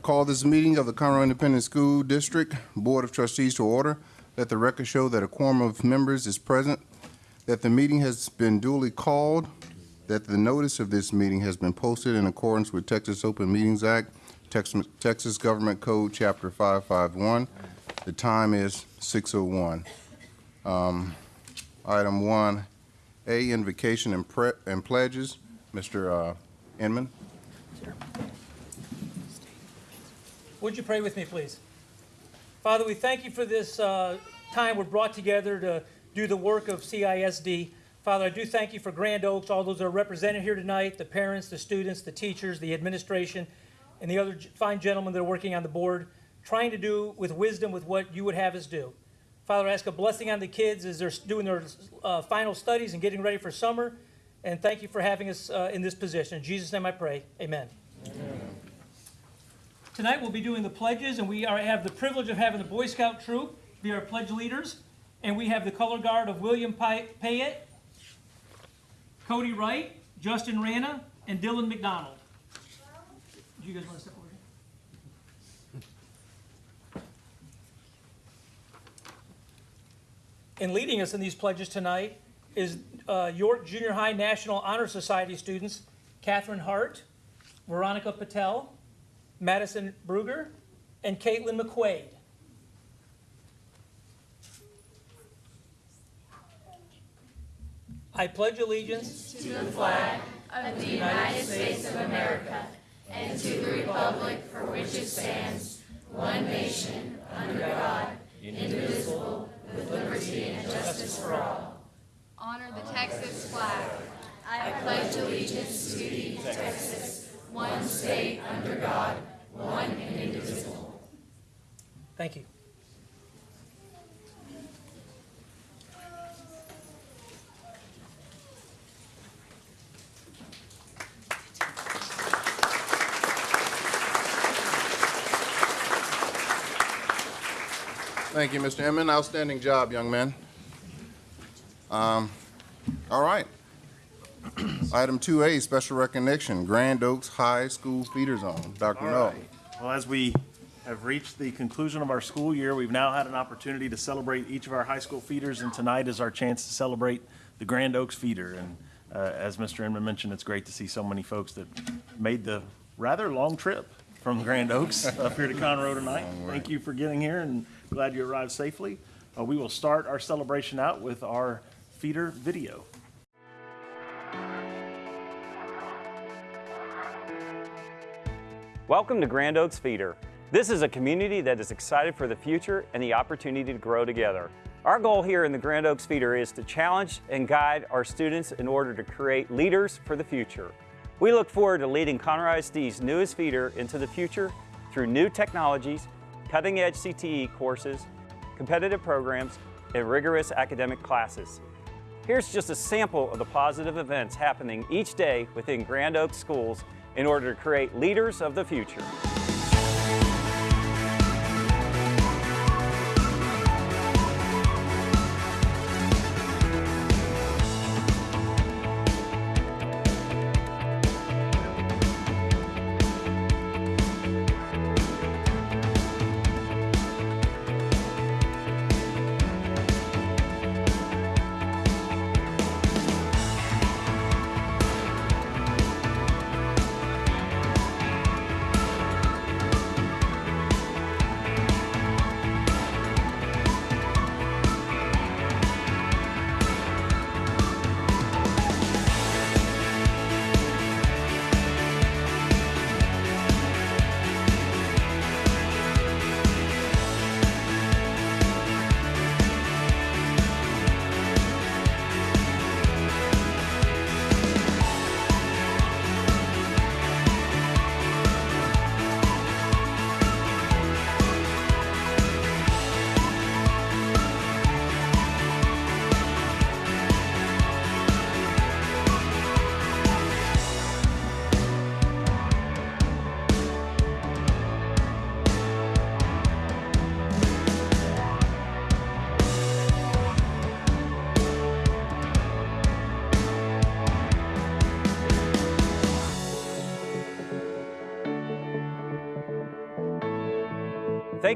call this meeting of the Conroe Independent School District Board of Trustees to order. Let the record show that a quorum of members is present, that the meeting has been duly called, that the notice of this meeting has been posted in accordance with Texas Open Meetings Act, Tex- Texas Government Code, Chapter 551. The time is 6:01. Um, Item 1A, invocation and and pledges. Mr. uh, Inman? Would you pray with me, please? Father, we thank you for this uh, time we're brought together to do the work of CISD. Father, I do thank you for Grand Oaks, all those that are represented here tonight, the parents, the students, the teachers, the administration, and the other fine gentlemen that are working on the board, trying to do with wisdom with what you would have us do. Father, I ask a blessing on the kids as they're doing their uh, final studies and getting ready for summer. And thank you for having us uh, in this position. In Jesus' name I pray. Amen. Tonight, we'll be doing the pledges, and we are, have the privilege of having the Boy Scout troop be our pledge leaders. And we have the color guard of William Payette, Cody Wright, Justin Rana, and Dylan McDonald. Do you guys want to step over here? And leading us in these pledges tonight is uh, York Junior High National Honor Society students Catherine Hart, Veronica Patel, Madison Bruger, and Caitlin McQuaid. I pledge allegiance to the flag of the United States of America and to the republic for which it stands, one nation, under God, indivisible, with liberty and justice for all. Honor the Texas flag. I pledge allegiance to the Texas, one state under God, one indivisible. Thank you. Thank you, Mr. Inman. Outstanding job, young man. Um, All right. Item 2A, special recognition, Grand Oaks High School Feeder Zone. Dr. All Null. right. Well, as we have reached the conclusion of our school year, we've now had an opportunity to celebrate each of our high school feeders, and tonight is our chance to celebrate the Grand Oaks feeder. And uh, as Mr. Inman mentioned, it's great to see so many folks that made the rather long trip from Grand Oaks up here to Conroe tonight. Thank you for getting here, and glad you arrived safely. Uh, We will start our celebration out with our feeder video. Welcome to Grand Oaks Feeder. This is a community that is excited for the future and the opportunity to grow together. Our goal here in the Grand Oaks Feeder is to challenge and guide our students in order to create leaders for the future. We look forward to leading Conroe ISD's newest feeder into the future through new technologies, cutting-edge CTE courses, competitive programs, and rigorous academic classes. Here's just a sample of the positive events happening each day within Grand Oaks schools in order to create leaders of the future.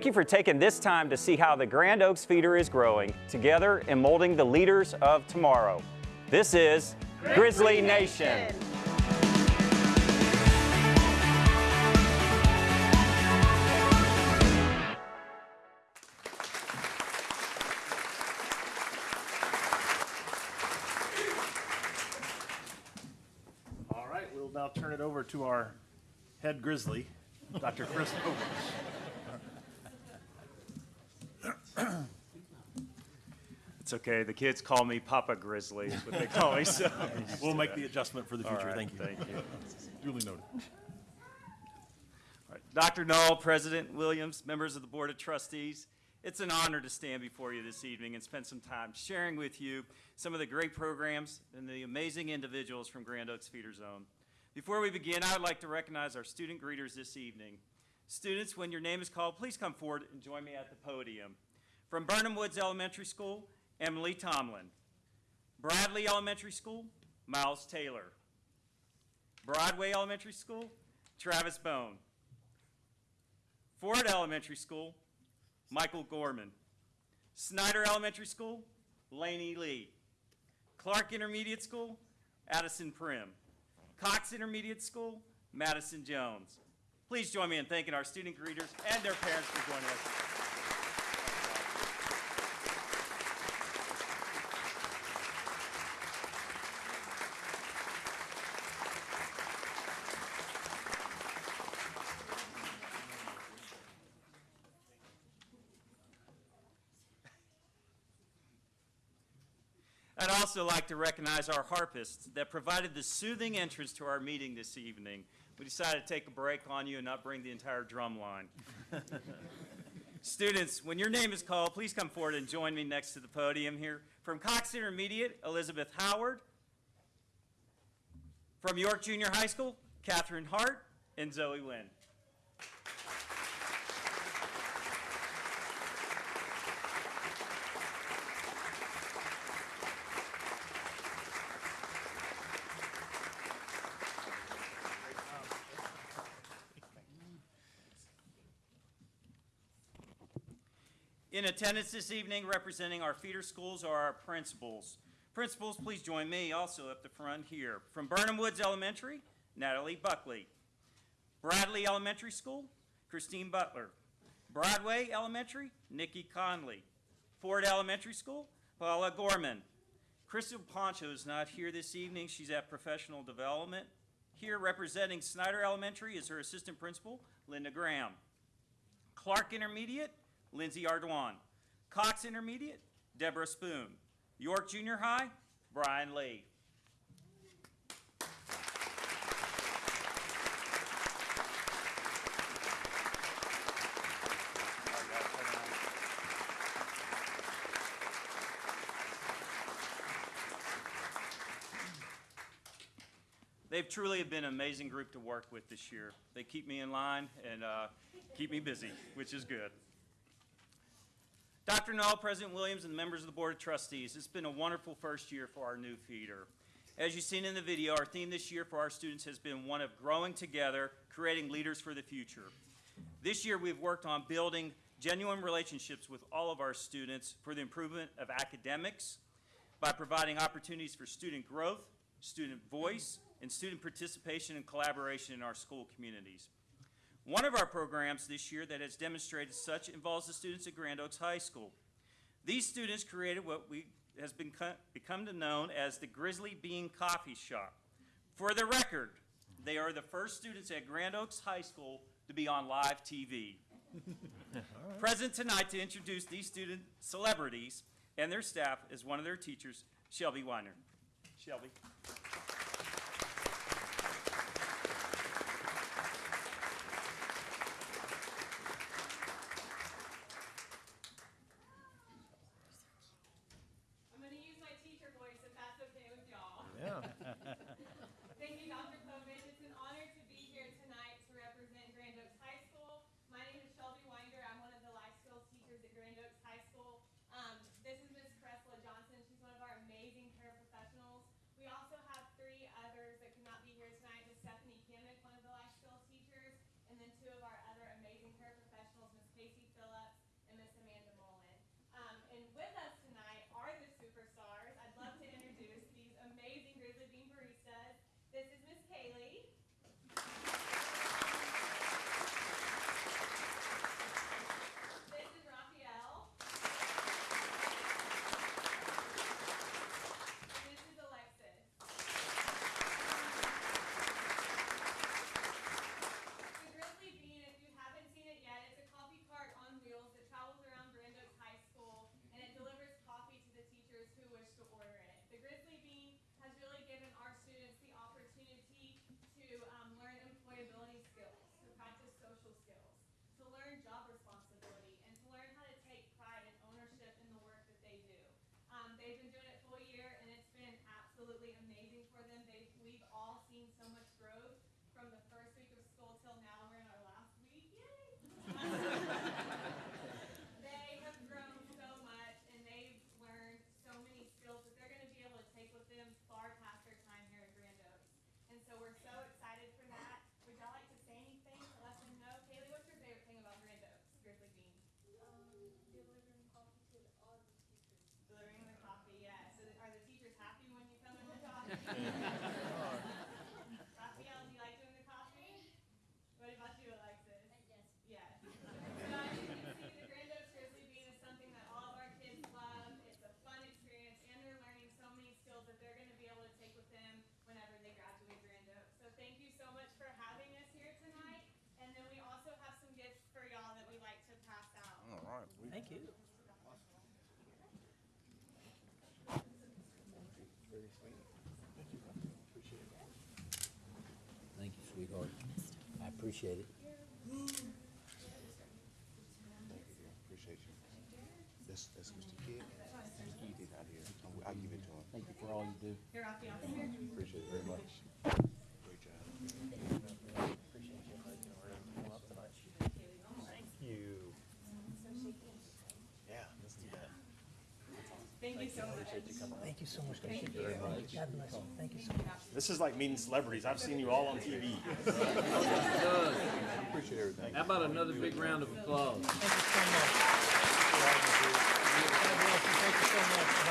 Thank you for taking this time to see how the Grand Oaks Feeder is growing together and molding the leaders of tomorrow. This is Grizzly Nation. All right, we'll now turn it over to our head grizzly, Dr. Chris Owens. It's okay. The kids call me Papa Grizzly, is what they call me. So We'll make the adjustment for the All future. right, Thank you. Thank you. Duly noted. Dr. Null, President Williams, members of the Board of Trustees, it's an honor to stand before you this evening and spend some time sharing with you some of the great programs and the amazing individuals from Grand Oaks Feeder Zone. Before we begin, I would like to recognize our student greeters this evening. Students, when your name is called, please come forward and join me at the podium. From Birnham Woods Elementary School, Emily Tomlin. Bradley Elementary School, Miles Taylor. Broadway Elementary School, Travis Bone. Ford Elementary School, Michael Gorman. Snyder Elementary School, Laney Lee. Clark Intermediate School, Addison Prim. Cox Intermediate School, Madison Jones. Please join me in thanking our student greeters and their parents for joining us. I'd also like to recognize our harpists that provided the soothing entrance to our meeting this evening. We decided to take a break on you and not bring the entire drum line. Students, when your name is called, please come forward and join me next to the podium here. From Cox Intermediate, Elizabeth Howard. From York Junior High School, Catherine Hart and Zoe Wynn. In attendance this evening, representing our feeder schools are our principals. Principals, please join me also up the front here. From Birnham Woods Elementary, Natalie Buckley. Bradley Elementary School, Christine Butler. Broadway Elementary, Nikki Conley. Ford Elementary School, Paula Gorman. Crystal Poncho is not here this evening. She's at professional development. Here representing Snyder Elementary is her assistant principal, Linda Graham. Clark Intermediate, Lindsay Ardoin. Cox Intermediate, Deborah Spoon. York Junior High, Brian Lee. They've truly been an amazing group to work with this year. They keep me in line and uh, keep me busy, which is good. Dr. Null, President Williams, and members of the Board of Trustees, it's been a wonderful first year for our new feeder. As you've seen in the video, our theme this year for our students has been one of growing together, creating leaders for the future. This year, we've worked on building genuine relationships with all of our students for the improvement of academics by providing opportunities for student growth, student voice, and student participation and collaboration in our school communities. One of our programs this year that has demonstrated such involves the students at Grand Oaks High School. These students created what we has been become to known as the Grizzly Bean Coffee Shop. For the record, they are the first students at Grand Oaks High School to be on live TV. Present tonight to introduce these student celebrities and their staff is one of their teachers, Shelby Weiner. Shelby. Thank you. Thank you, sweetheart. I appreciate it. Appreciate you. This, this Mr. Kidd. He did out here. I'll give it to him. Thank you for all you do. Here, Raphael, come here. Appreciate it very much. Great job. Thank you. Yeah, let's do that. Thank you so much. Thank you so much. Thank you very much. God bless you. Thank you so much. This is like meeting celebrities. I've seen you all on TV. Appreciate everything. How about another big round of applause? Thank you so much. God bless you. Thank you so much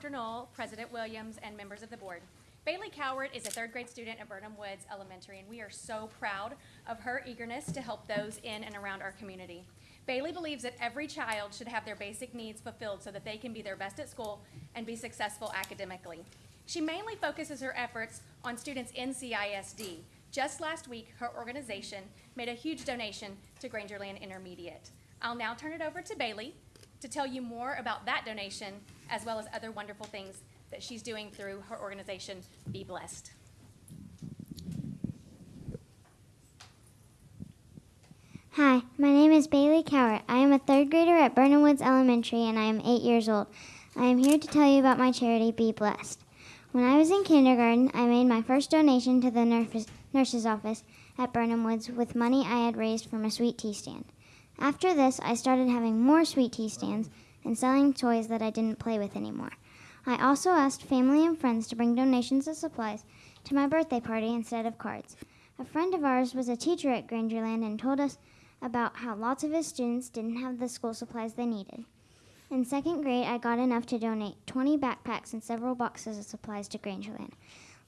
Dr. Null, President Williams, and members of the board. Bailey Coward is a third grade student at Birnham Woods Elementary, and we are so proud of her eagerness to help those in and around our community. Bailey believes that every child should have their basic needs fulfilled so that they can be their best at school and be successful academically. She mainly focuses her efforts on students in CISD. Just last week, her organization made a huge donation to Grangerland Intermediate. I'll now turn it over to Bailey to tell you more about that donation as well as other wonderful things that she's doing through her organization, Be Blessed. Hi, my name is Bailey Cowart. I am a third grader at Birnham Woods Elementary and I am eight years old. I am here to tell you about my charity, Be Blessed. When I was in kindergarten, I made my first donation to the nurse- nurse's office at Birnham Woods with money I had raised from a sweet tea stand. After this, I started having more sweet tea stands and selling toys that I didn't play with anymore. I also asked family and friends to bring donations of supplies to my birthday party instead of cards. A friend of ours was a teacher at Grangerland and told us about how lots of his students didn't have the school supplies they needed. In second grade, I got enough to donate 20 backpacks and several boxes of supplies to Grangerland.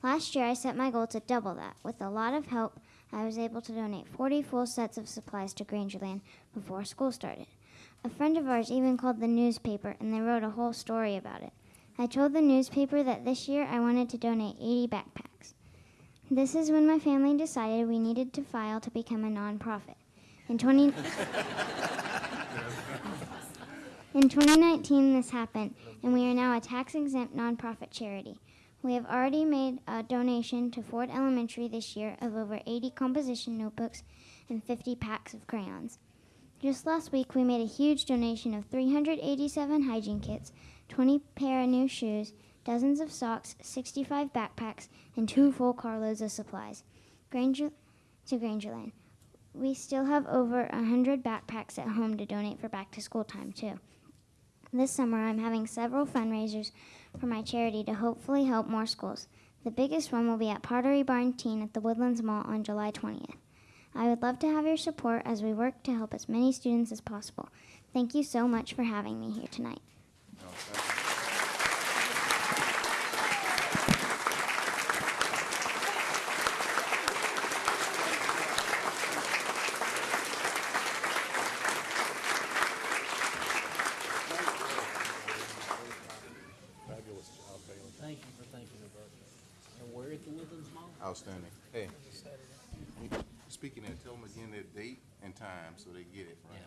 Last year, I set my goal to double that. With a lot of help, I was able to donate 40 full sets of supplies to Grangerland before school started. A friend of ours even called the newspaper and they wrote a whole story about it. I told the newspaper that this year I wanted to donate 80 backpacks. This is when my family decided we needed to file to become a nonprofit. In 20 In 2019 this happened and we are now a tax exempt nonprofit charity. We have already made a donation to Ford Elementary this year of over 80 composition notebooks and 50 packs of crayons. Just last week, we made a huge donation of 387 hygiene kits, 20 pair of new shoes, dozens of socks, 65 backpacks, and two full carloads of supplies. Granger to Grangerland. We still have over 100 backpacks at home to donate for back to school time, too. This summer, I'm having several fundraisers for my charity to hopefully help more schools. The biggest one will be at Pottery Barn Teen at the Woodlands Mall on July 20th. I would love to have your support as we work to help as many students as possible. Thank you so much for having me here tonight. Outstanding. Hey, speaking of, tell them again their date and time so they get it right.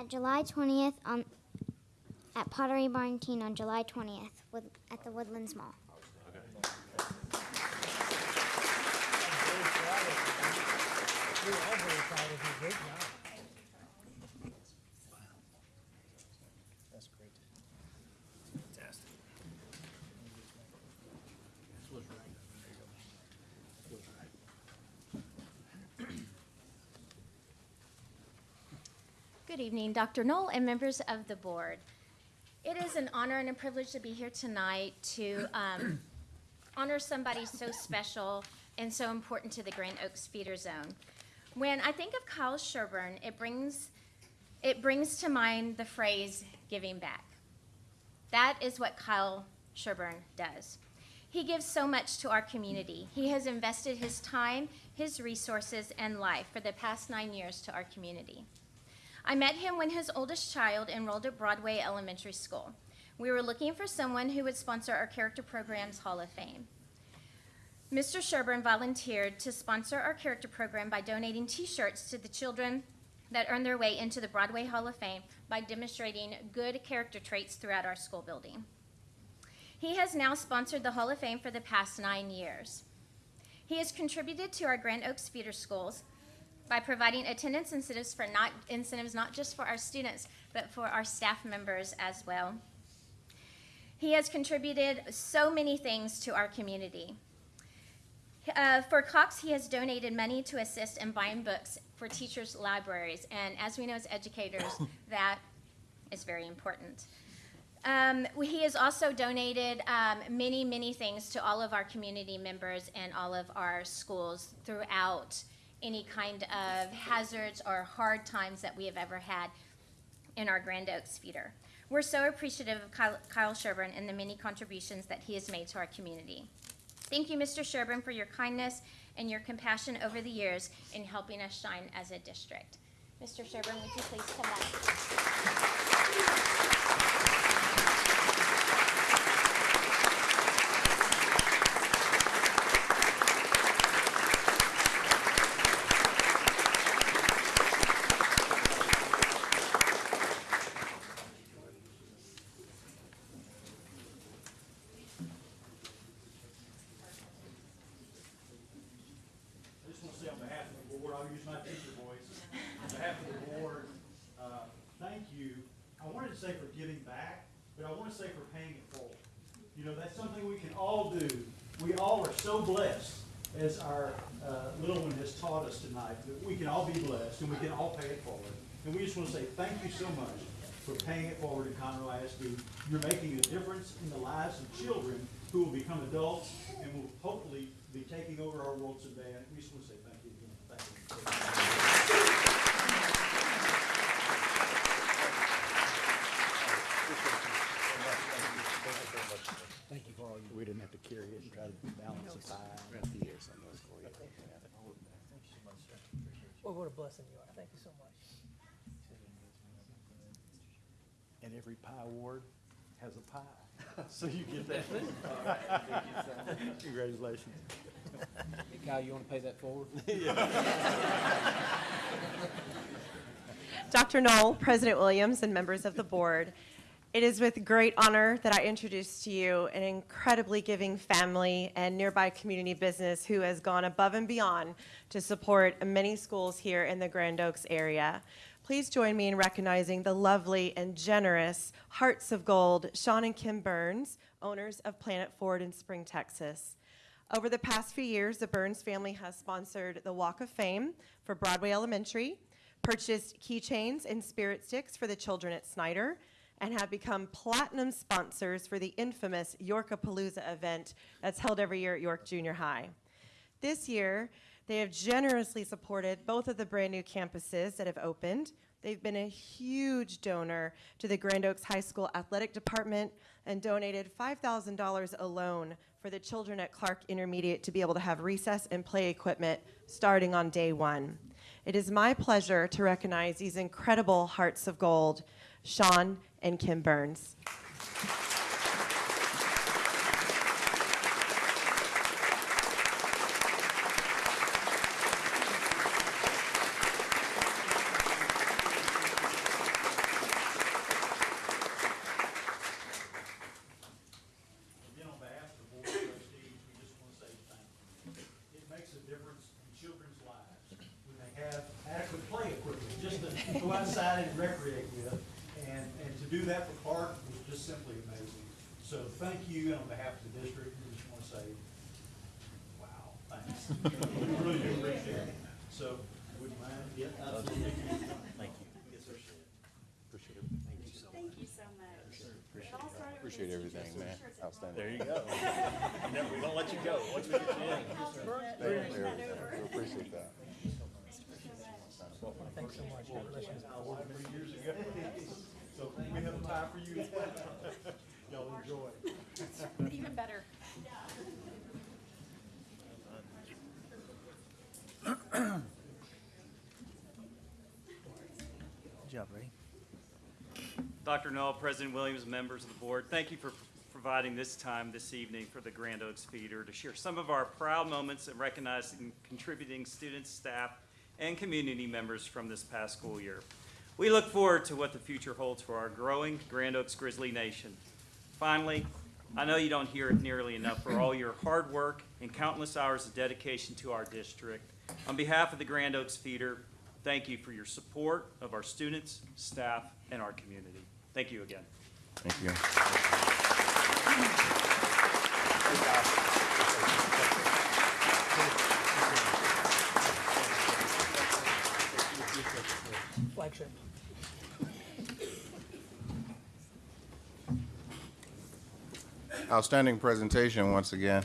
At July 20th on um, at Pottery Barn Teen on July 20th with, at the Woodlands Mall. We're all very proud of you, great job. That's great. Fantastic. Good evening, Dr. Null and members of the board. It is an honor and a privilege to be here tonight to um, honor somebody so special and so important to the Grand Oaks feeder zone. When I think of Kyle Sherburne, it brings, it brings to mind the phrase giving back. That is what Kyle Sherburne does. He gives so much to our community. He has invested his time, his resources, and life for the past nine years to our community. I met him when his oldest child enrolled at Broadway Elementary School. We were looking for someone who would sponsor our Character Programs Hall of Fame. Mr. Sherburne volunteered to sponsor our character program by donating T-shirts to the children that earn their way into the Broadway Hall of Fame by demonstrating good character traits throughout our school building. He has now sponsored the Hall of Fame for the past nine years. He has contributed to our Grand Oaks feeder schools by providing attendance incentives for not incentives not just for our students but for our staff members as well. He has contributed so many things to our community. Uh, for Cox, he has donated money to assist in buying books for teachers' libraries, and as we know as educators, that is very important. Um, he has also donated um, many, many things to all of our community members and all of our schools throughout any kind of hazards or hard times that we have ever had in our Grand Oaks feeder. We're so appreciative of Kyle, Sherburne and the many contributions that he has made to our community. Thank you, Mr. Sherburn, for your kindness and your compassion over the years in helping us shine as a district. Mr. Sherburn, would you please come back? I just want to say on behalf of the board, I'll use my teacher voice. On behalf of the board, uh, thank you. I wanted to say for giving back, but I want to say for paying it forward. You know, that's something we can all do. We all are so blessed, as our uh, little one has taught us tonight, that we can all be blessed and we can all pay it forward. And we just want to say thank you so much for paying it forward in Conroe ISD. You're making a difference in the lives of children who will become adults and will hopefully be taking over our world someday. And we just want to say thank you again. Thank you. Thank you for all you. We didn't have to carry it and try to balance the pie. Well, what a blessing you are. Thank you so much. And every pie award has a pie. So you get that. Congratulations. Hey, Kyle, you want to pay that forward? Dr. Null, President Williams, and members of the board, it is with great honor that I introduce to you an incredibly giving family and nearby community business who has gone above and beyond to support many schools here in the Grand Oaks area. Please join me in recognizing the lovely and generous Hearts of Gold, Sean and Kim Burns, owners of Planet Ford in Spring, Texas. Over the past few years, the Burns family has sponsored the Walk of Fame for Broadway Elementary, purchased keychains and spirit sticks for the children at Snyder, and have become platinum sponsors for the infamous Yorkapalooza event that's held every year at York Junior High. This year, they have generously supported both of the brand new campuses that have opened. They've been a huge donor to the Grand Oaks High School Athletic Department and donated $5,000 alone for the children at Clark Intermediate to be able to have recess and play equipment starting on day one. It is my pleasure to recognize these incredible hearts of gold, Sean and Kim Burns. to go outside and recreate with. And, and to do that for Clark was just simply amazing. So thank you, and on behalf of the district, we just want to say, wow, thanks. We really do appreciate it. So, would you mind? Yeah, absolutely. Thank you. Yes, sir. Appreciate it. Thank you so much. Thank you so much. It all Appreciate everything, man. Outstanding. There you go. You never- We don't let you go. Once we get you in. Thank you for everything. We appreciate that. Thanks so much. God bless you. Years ago. So we have a tie for you as well. Y'all enjoy. Even better. Good job, Ray. Dr. Null, President Williams, members of the board, thank you for providing this time this evening for the Grand Oaks Feeder to share some of our proud moments and recognizing contributing students, staff, and community members from this past school year. We look forward to what the future holds for our growing Grand Oaks Grizzly Nation. Finally, I know you don't hear it nearly enough for all your hard work and countless hours of dedication to our district. On behalf of the Grand Oaks Feeder, thank you for your support of our students, staff, and our community. Thank you again. Thank you. Flagship. Outstanding presentation once again,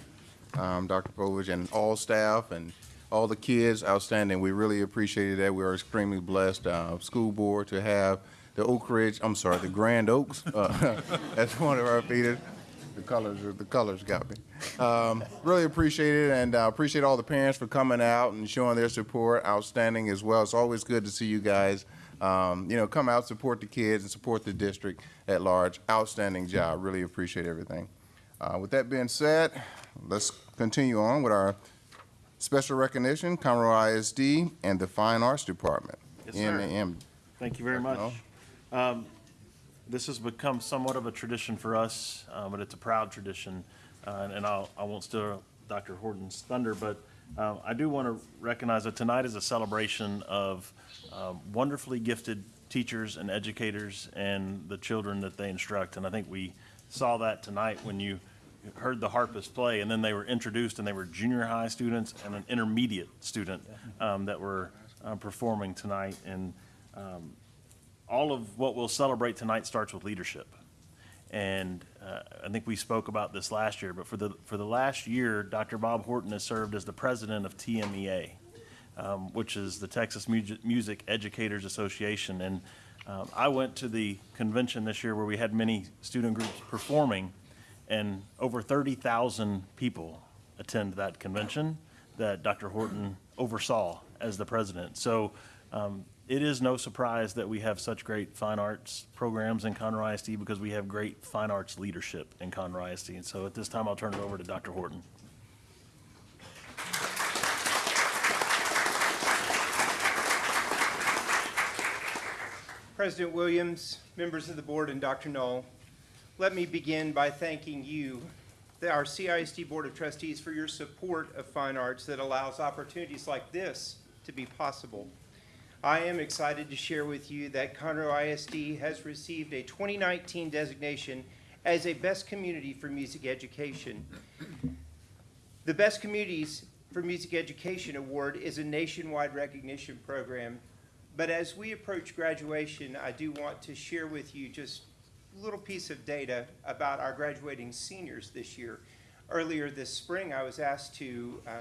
um, Dr. Povich and all staff and all the kids, outstanding. We really appreciated that. We are extremely blessed, uh, school board to have the Oak Ridge, I'm sorry, the Grand Oaks, uh, as one of our feeders. The colors, the colors got me. Um, really appreciate it and uh, appreciate all the parents for coming out and showing their support. Outstanding as well. It's always good to see you guys, um, you know, come out, support the kids and support the district at large. Outstanding job. Really appreciate everything. Uh, With that being said, let's continue on with our special recognition, Conroe ISD and the Fine Arts Department. Yes, sir. NAM. Thank you very much. Um, This has become somewhat of a tradition for us, uh, but it's a proud tradition. Uh, And I'll, I won't steal Dr. Horton's thunder, but uh, I do want to recognize that tonight is a celebration of um, wonderfully gifted teachers and educators and the children that they instruct. And I think we saw that tonight when you heard the harpist play, and then they were introduced, and they were junior high students and an intermediate student um, that were uh, performing tonight. And um, all of what we'll celebrate tonight starts with leadership. And uh, I think we spoke about this last year, but for the, for the last year, Dr. Bob Horton has served as the president of TMEA, um, which is the Texas Music Educators Association. And um, I went to the convention this year where we had many student groups performing, and over 30,000 people attend that convention that Dr. Horton oversaw as the president. So um, it is no surprise that we have such great fine arts programs in Conroe ISD because we have great fine arts leadership in Conroe ISD. And so at this time, I'll turn it over to Dr. Horton. President Williams, members of the board, and Dr. Null, let me begin by thanking you, our CISD Board of Trustees, for your support of fine arts that allows opportunities like this to be possible. I am excited to share with you that Conroe ISD has received a 2019 designation as a Best Community for Music Education. The Best Communities for Music Education Award is a nationwide recognition program. But as we approach graduation, I do want to share with you just a little piece of data about our graduating seniors this year. Earlier this spring, I was asked to uh,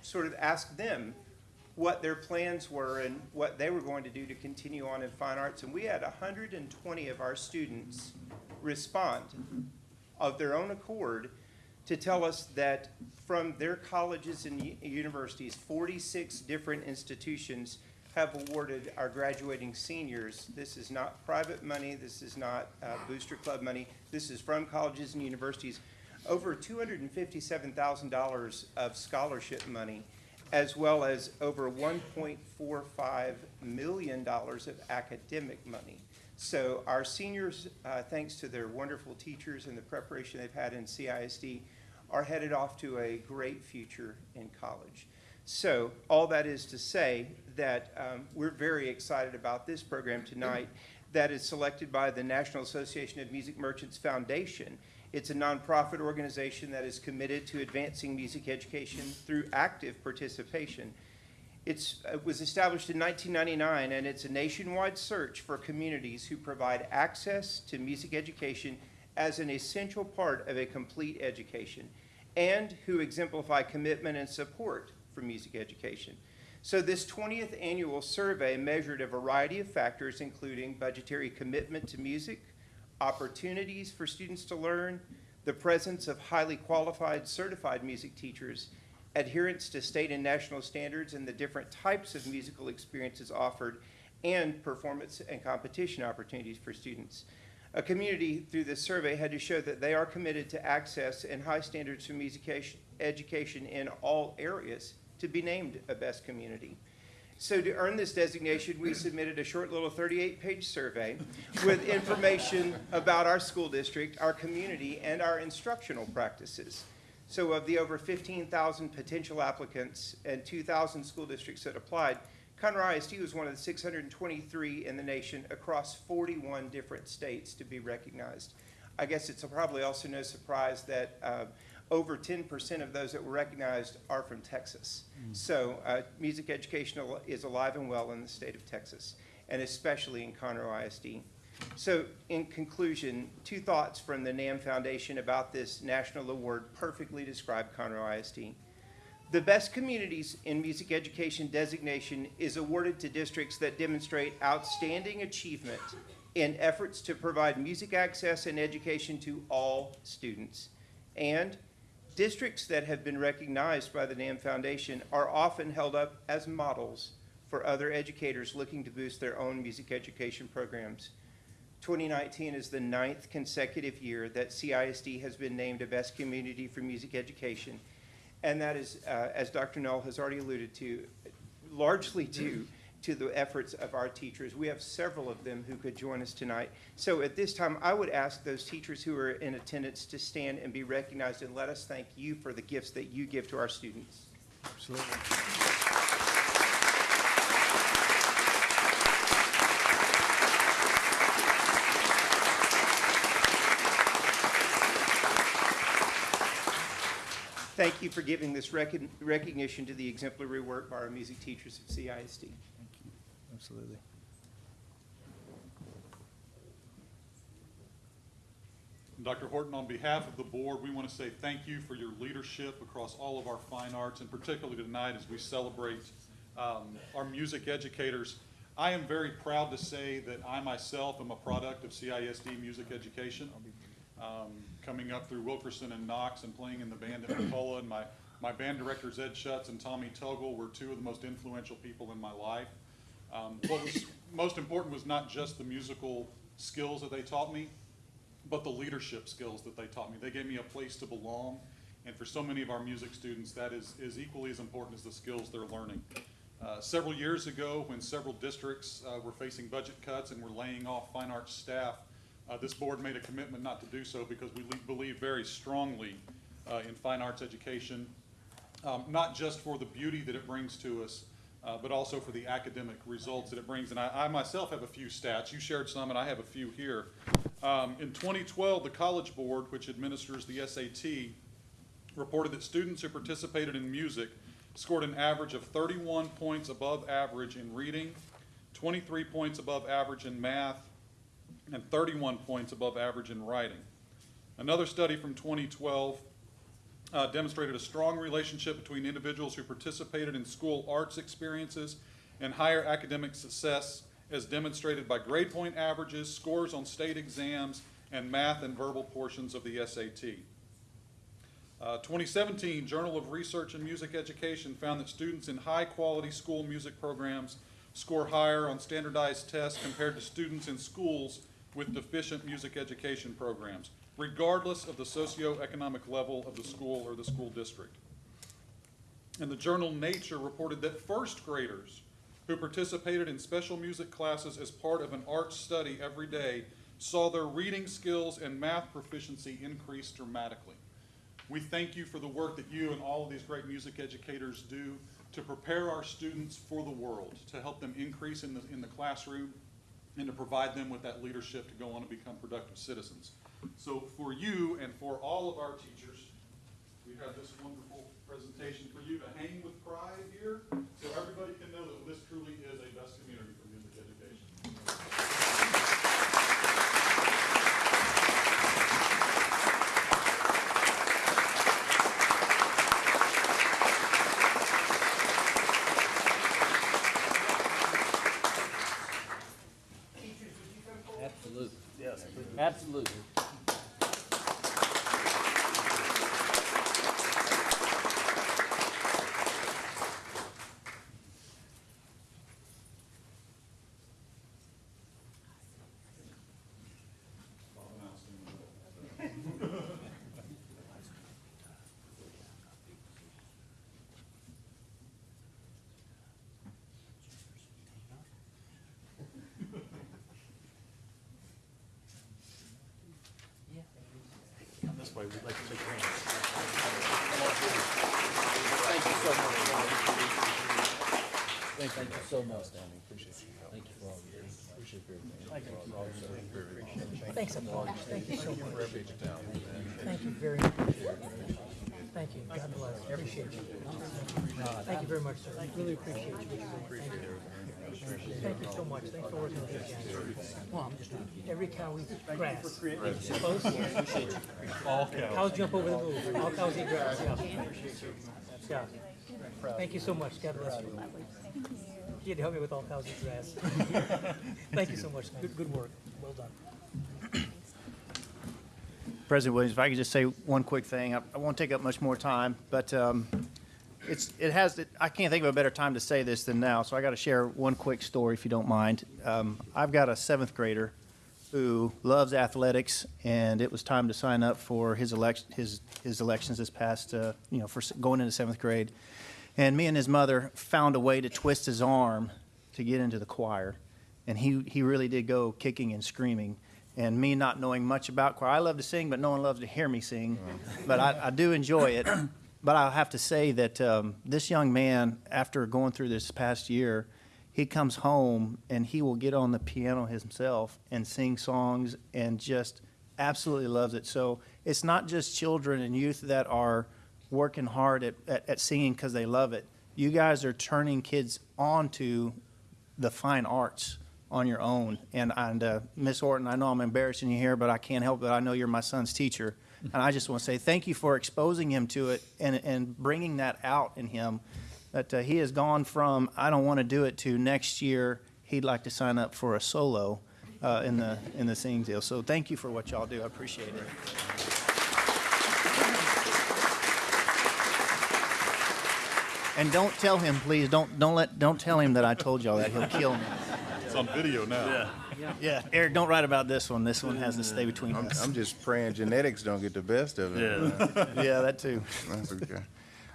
sort of ask them what their plans were and what they were going to do to continue on in fine arts. And we had 120 of our students respond of their own accord to tell us that from their colleges and universities, 46 different institutions have awarded our graduating seniors. This is not private money, this is not uh, Booster Club money, this is from colleges and universities, over $257,000 of scholarship money, as well as over $1.45 million of academic money. So our seniors, uh, thanks to their wonderful teachers and the preparation they've had in CISD, are headed off to a great future in college. So all that is to say that um, we're very excited about this program tonight that is selected by the National Association of Music Merchants Foundation. It's a nonprofit organization that is committed to advancing music education through active participation. It's, it was established in 1999, and it's a nationwide search for communities who provide access to music education as an essential part of a complete education, and who exemplify commitment and support for music education. So this 20th annual survey measured a variety of factors, including budgetary commitment to music, opportunities for students to learn, the presence of highly qualified certified music teachers, adherence to state and national standards and the different types of musical experiences offered, and performance and competition opportunities for students. A community through this survey had to show that they are committed to access and high standards for music education in all areas to be named a best community. So to earn this designation, we submitted a short little 38-page survey with information about our school district, our community, and our instructional practices. So of the over 15,000 potential applicants and 2,000 school districts that applied, Conroe ISD was one of the 623 in the nation across 41 different states to be recognized. I guess it's probably also no surprise that uh, over 10% of those that were recognized are from Texas. So uh, music education is alive and well in the state of Texas, and especially in Conroe ISD. So in conclusion, two thoughts from the NAMM Foundation about this national award perfectly describe Conroe ISD. The best communities in music education designation is awarded to districts that demonstrate outstanding achievement in efforts to provide music access and education to all students. And districts that have been recognized by the NAMM Foundation are often held up as models for other educators looking to boost their own music education programs. 2019 is the ninth consecutive year that CISD has been named a best community for music education. And that is, uh, as Dr. Null has already alluded to, largely due to the efforts of our teachers. We have several of them who could join us tonight. So at this time, I would ask those teachers who are in attendance to stand and be recognized and let us thank you for the gifts that you give to our students. Absolutely. Thank you for giving this recognition to the exemplary work by our music teachers at CISD. Absolutely. Dr. Horton, on behalf of the board, we want to say thank you for your leadership across all of our fine arts, and particularly tonight as we celebrate um, our music educators. I am very proud to say that I myself am a product of CISD music education. Um, coming up through Wilkerson and Knox and playing in the band at McCullough, and my, my band directors Ed Schutz and Tommy Tuggle were two of the most influential people in my life. Um, what was most important was not just the musical skills that they taught me, but the leadership skills that they taught me. They gave me a place to belong, and for so many of our music students, that is, is equally as important as the skills they're learning. Uh, several years ago, when several districts uh, were facing budget cuts and were laying off fine arts staff, uh, this board made a commitment not to do so because we believe very strongly uh, in fine arts education, um, not just for the beauty that it brings to us, uh, but also for the academic results that it brings. And I, I myself have a few stats. You shared some, and I have a few here. Um, in 2012, the College Board, which administers the SAT, reported that students who participated in music scored an average of 31 points above average in reading, 23 points above average in math, and 31 points above average in writing. Another study from 2012 uh, demonstrated a strong relationship between individuals who participated in school arts experiences and higher academic success as demonstrated by grade point averages, scores on state exams, and math and verbal portions of the SAT. Uh, 2017 Journal of Research in Music Education found that students in high-quality school music programs score higher on standardized tests compared to students in schools with deficient music education programs, regardless of the socioeconomic level of the school or the school district. And the journal Nature reported that first graders who participated in special music classes as part of an art study every day saw their reading skills and math proficiency increase dramatically. We thank you for the work that you and all of these great music educators do to prepare our students for the world, to help them increase in the, in the classroom, and to provide them with that leadership to go on and become productive citizens. So for you and for all of our teachers, we have this wonderful presentation for you to hang with pride here, so everybody can know that this truly is a best community for music education. Absolutely. Yes. Absolutely. This way, we'd like to shake your hands. Thank you so much. Thank you so much, Danny. Appreciate you. Thank you for all you do. Appreciate everything. Thank you. Thanks a lot. Thank you so much. Thank you very much. Thank you. God bless. Appreciate you. Thank you very much, sir. I really appreciate you. Thank you. Thank you so much. Thanks for working with us, guys. Well, I'm just, every cow eats grass. Suppose? All cows. Cows jump over the moon. All cows eat grass, yeah. Yeah. Thank you so much. God bless you. You had to help me with all cows eat grass. Thank you so much. Good, good work. Well done. President Williams, if I could just say one quick thing, I, I won't take up much more time, but um, it's it has I can't think of a better time to say this than now. So I got to share one quick story, if you don't mind. Um, I've got a seventh grader who loves athletics, and it was time to sign up for his election his his elections this past uh, you know for going into seventh grade, and me and his mother found a way to twist his arm to get into the choir, and he he really did go kicking and screaming. And me not knowing much about choir, I love to sing, but no one loves to hear me sing. But I, I do enjoy it. But I have to say that um, this young man, after going through this past year, he comes home and he will get on the piano himself and sing songs and just absolutely loves it. So it's not just children and youth that are working hard at, at, at singing because they love it. You guys are turning kids on to the fine arts on your own. And, and uh, Miss Orton, I know I'm embarrassing you here, but I can't help it. I know you're my son's teacher. And I just want to say thank you for exposing him to it and, and bringing that out in him. That uh, he has gone from, I don't want to do it, to next year, he'd like to sign up for a solo uh, in, the, in the singing deal. So thank you for what y'all do. I appreciate it. And don't tell him, please. Don't don't let don't tell him that I told y'all that. He'll kill me. It's on video now. Yeah. Yeah. Eric, don't write about this one. This one has to stay between I'm, us. I'm just praying genetics don't get the best of it. Yeah. Yeah, that too. That's okay.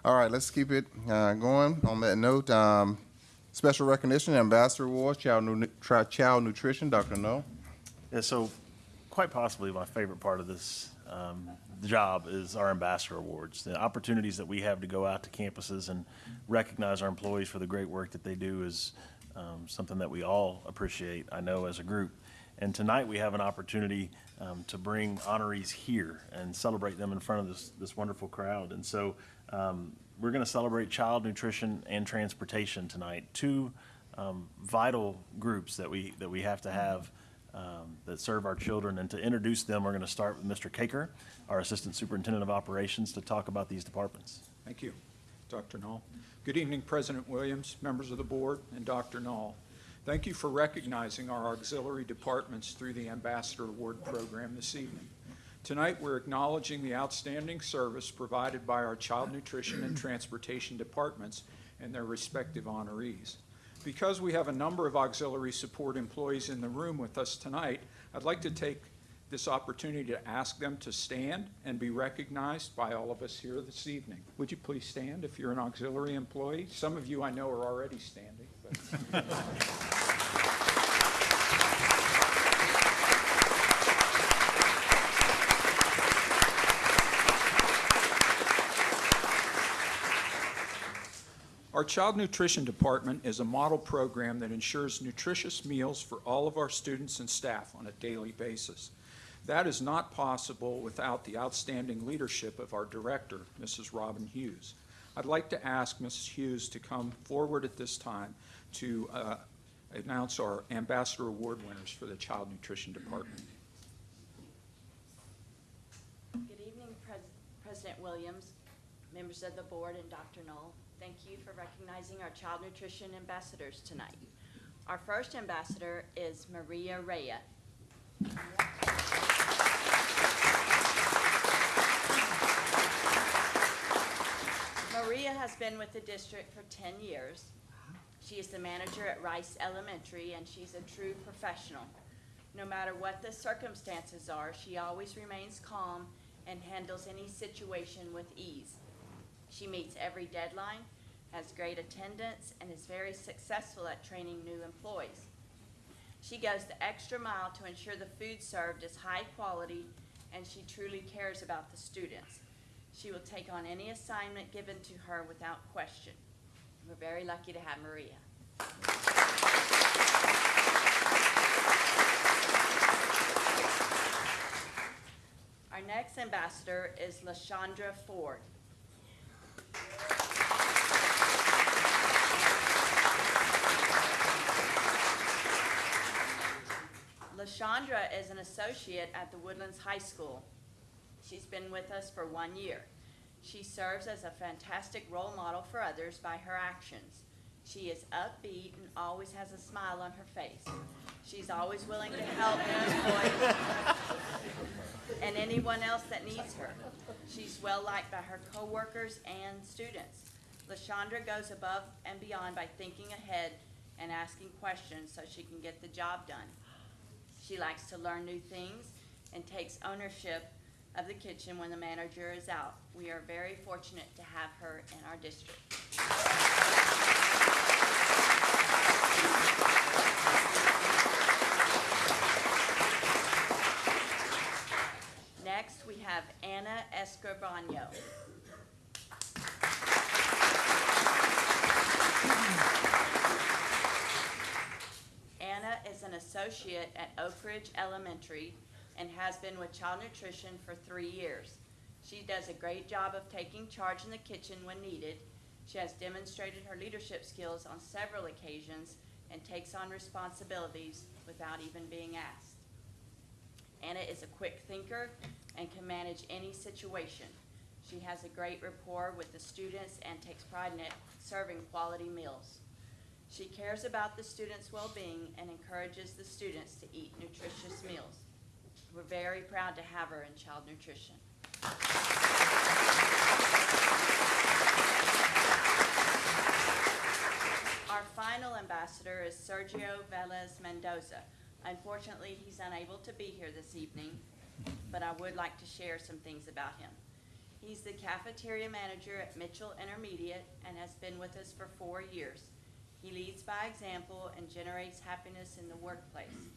All right, let's keep it uh, going. On that note, um, special recognition, Ambassador Awards, Child, Nu- Tri- Child Nutrition, Dr. Null. Yeah, so quite possibly my favorite part of this um, job is our ambassador awards. The opportunities that we have to go out to campuses and recognize our employees for the great work that they do is um, something that we all appreciate, I know, as a group. And tonight we have an opportunity um, to bring honorees here and celebrate them in front of this, this wonderful crowd. And so um, we're going to celebrate child nutrition and transportation tonight, two um, vital groups that we, that we have to have um, that serve our children. And to introduce them, we're going to start with Mr. Caker, our Assistant Superintendent of Operations, to talk about these departments. Thank you, Dr. Null. Good evening, President Williams, members of the board, and Dr. Null. Thank you for recognizing our auxiliary departments through the Ambassador Award Program this evening. Tonight, we're acknowledging the outstanding service provided by our child nutrition and transportation departments and their respective honorees. Because we have a number of auxiliary support employees in the room with us tonight, I'd like to take this opportunity to ask them to stand and be recognized by all of us here this evening. Would you please stand if you're an auxiliary employee? Some of you I know are already standing. Our Child Nutrition Department is a model program that ensures nutritious meals for all of our students and staff on a daily basis. That is not possible without the outstanding leadership of our director, Mrs. Robin Hughes. I'd like to ask Mrs. Hughes to come forward at this time to uh, announce our Ambassador Award winners for the Child Nutrition Department. Good evening, Pres- President Williams, members of the board, and Dr. Null. Thank you for recognizing our child nutrition ambassadors tonight. Our first ambassador is Maria Rea. Maria has been with the district for 10 years. She is the manager at Rice Elementary, and she's a true professional. No matter what the circumstances are, she always remains calm and handles any situation with ease. She meets every deadline, has great attendance, and is very successful at training new employees. She goes the extra mile to ensure the food served is high quality, and she truly cares about the students. She will take on any assignment given to her without question. We're very lucky to have Maria. Our next ambassador is LaShondra Ford. LaShondra is an associate at the Woodlands High School. She's been with us for one year. She serves as a fantastic role model for others by her actions. She is upbeat and always has a smile on her face. She's always willing to help and anyone else that needs her. She's well liked by her coworkers and students. LaShondra goes above and beyond by thinking ahead and asking questions so she can get the job done. She likes to learn new things and takes ownership of the kitchen when the manager is out. We are very fortunate to have her in our district. Next, we have Anna Escribano. Anna is an associate at Oak Ridge Elementary and has been with Child Nutrition for three years. She does a great job of taking charge in the kitchen when needed. She has demonstrated her leadership skills on several occasions and takes on responsibilities without even being asked. Anna is a quick thinker and can manage any situation. She has a great rapport with the students and takes pride in it, serving quality meals. She cares about the students' well-being and encourages the students to eat nutritious meals. We're very proud to have her in child nutrition. Our final ambassador is Sergio Velez Mendoza. Unfortunately, he's unable to be here this evening, but I would like to share some things about him. He's the cafeteria manager at Mitchell Intermediate and has been with us for four years. He leads by example and generates happiness in the workplace.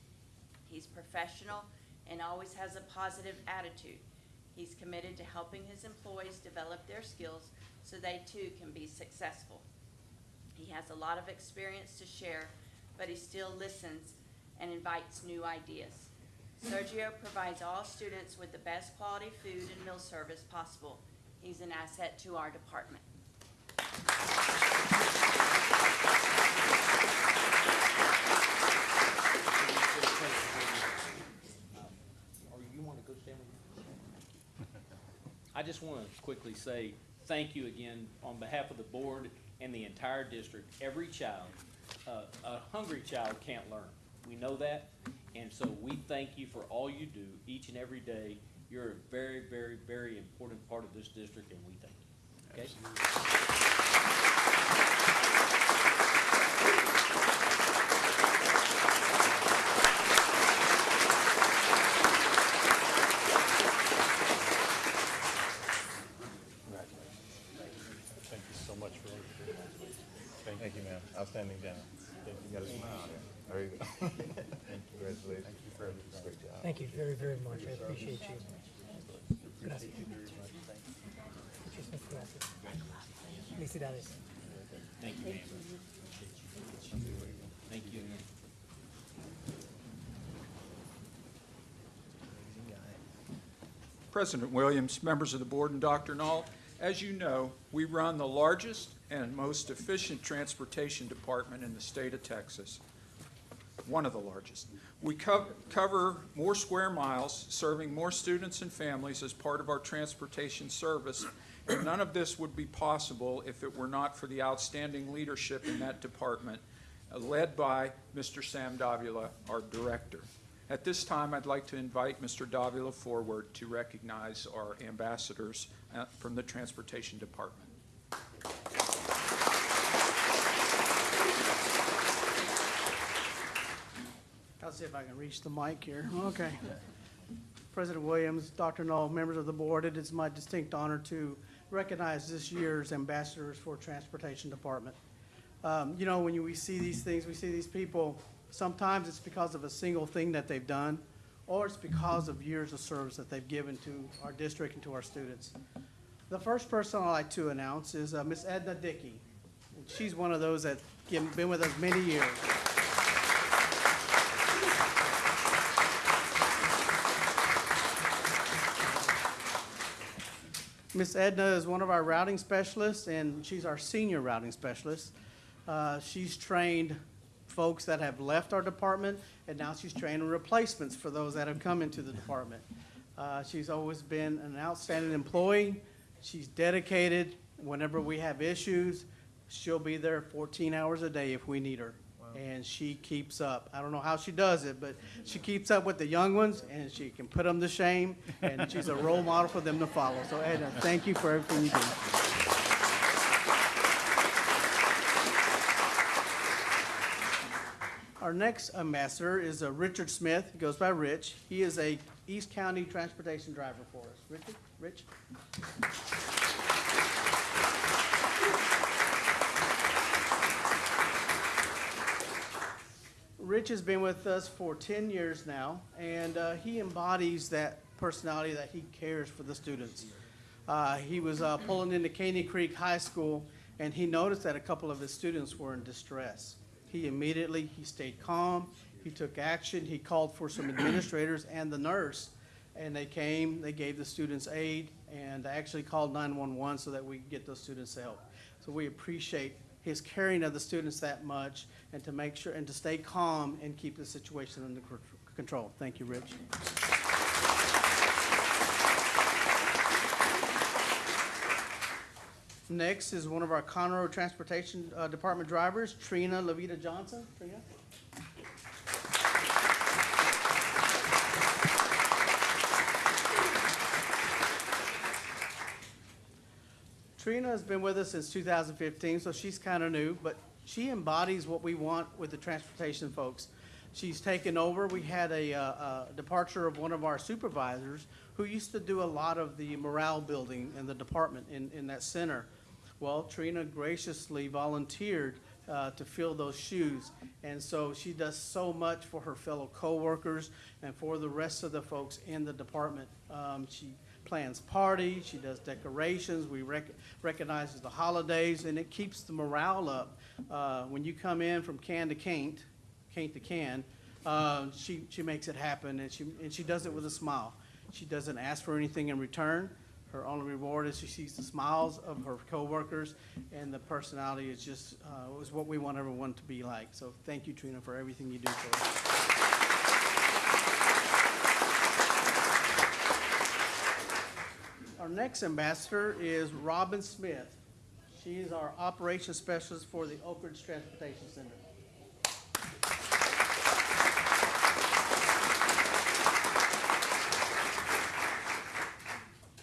He's professional and always has a positive attitude. He's committed to helping his employees develop their skills so they too can be successful. He has a lot of experience to share, but he still listens and invites new ideas. Sergio provides all students with the best quality food and meal service possible. He's an asset to our department. Or you want to go stand with I just want to quickly say thank you again on behalf of the board and the entire district. Every child, uh, a hungry child can't learn. We know that. And so we thank you for all you do each and every day. You're a very, very, very important part of this district and we thank you. Okay? Thank you so much for what you do. Thank you, ma'am. Outstanding job. You got a smile there. There you go. Congratulations. Thank you for everything. Great job. Thank you very, very much. I appreciate you. Gracias. Muchísimas gracias. Felicidades. Thank you, ma'am. Thank you again. President Williams, members of the board, and Dr. Null, as you know, we run the largest and most efficient transportation department in the state of Texas, one of the largest. We cov- cover more square miles, serving more students and families as part of our transportation service, and none of this would be possible if it were not for the outstanding leadership in that department, led by Mr. Sam Davila, our director. At this time, I'd like to invite Mr. Davila forward to recognize our ambassadors uh, from the Transportation Department. I'll see if I can reach the mic here. Okay. President Williams, Dr. Null, members of the board, it is my distinct honor to recognize this year's ambassadors for Transportation Department. Um, You know, when you- we see these things, we see these people, sometimes it's because of a single thing that they've done, or it's because of years of service that they've given to our district and to our students. The first person I'd like to announce is uh, Miss Edna Dickey. She's one of those that been with us many years. Miss Edna is one of our routing specialists, and she's our senior routing specialist. Uh, She's trained folks that have left our department, and now she's training replacements for those that have come into the department. Uh, She's always been an outstanding employee. She's dedicated. Whenever we have issues, she'll be there 14 hours a day if we need her. And she keeps up. I don't know how she does it, but she keeps up with the young ones, and she can put them to shame, and she's a role model for them to follow. So Edna, thank you for everything you do. Our next ambassador is uh, Richard Smith. He goes by Rich. He is a East County transportation driver for us. Richard, Rich? Rich has been with us for 10 years now, and uh, he embodies that personality that he cares for the students. Uh, he was uh, pulling into Caney Creek High School, and he noticed that a couple of his students were in distress. He immediately, he stayed calm, he took action, he called for some administrators and the nurse, and they came, they gave the students aid, and actually called 911 so that we could get those students help. So we appreciate his caring of the students that much, and to make sure, and to stay calm and keep the situation under control. Thank you, Rich. Next is one of our Conroe Transportation uh, Department drivers, Trina Levita Johnson. Trina? Trina has been with us since 2015, so she's kind of new, but she embodies what we want with the transportation folks. She's taken over. We had a, uh, uh, departure of one of our supervisors who used to do a lot of the morale building in the department in, in that center. Well, Trina graciously volunteered uh, to fill those shoes. And so she does so much for her fellow coworkers and for the rest of the folks in the department. Um, She plans parties, she does decorations, we rec- recognizes the holidays, and it keeps the morale up. Uh, When you come in from can to can't, can't to can, uh, she, she makes it happen, and she, and she does it with a smile. She doesn't ask for anything in return. Her only reward is she sees the smiles of her coworkers, and the personality is just, uh, is what we want everyone to be like. So thank you, Trina, for everything you do for us. Our next ambassador is Robin Smith. She is our operations specialist for the Oak Ridge Transportation Center.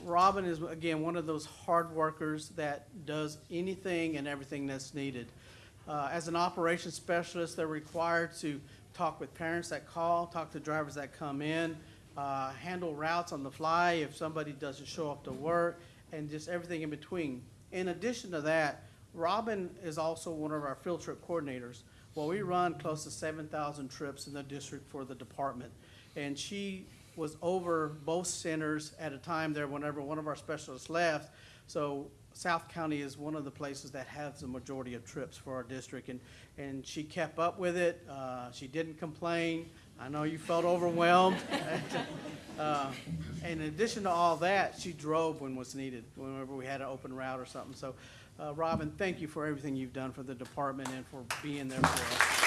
Robin is, again, one of those hard workers that does anything and everything that's needed. Uh, As an operations specialist, they're required to talk with parents that call, talk to drivers that come in, uh, handle routes on the fly if somebody doesn't show up to work, and just everything in between. In addition to that, Robin is also one of our field trip coordinators. Well, we run close to seven thousand trips in the district for the department. And she was over both centers at a time there whenever one of our specialists left. So South County is one of the places that has the majority of trips for our district, and, and she kept up with it. Uh, She didn't complain. I know you felt overwhelmed. Uh, In addition to all that, she drove when was needed, whenever we had an open route or something. So, uh, Robin, thank you for everything you've done for the department and for being there for us.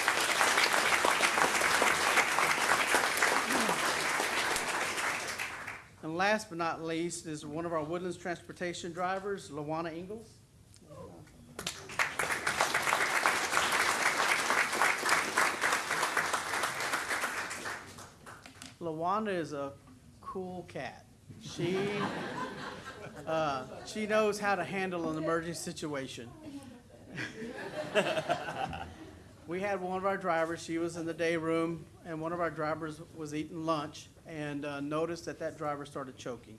And last but not least is one of our Woodlands Transportation drivers, Lawana Ingalls. Lawanda is a cool cat. She, uh, she knows how to handle an emergency situation. We had one of our drivers, she was in the day room, and one of our drivers was eating lunch and uh, noticed that that driver started choking.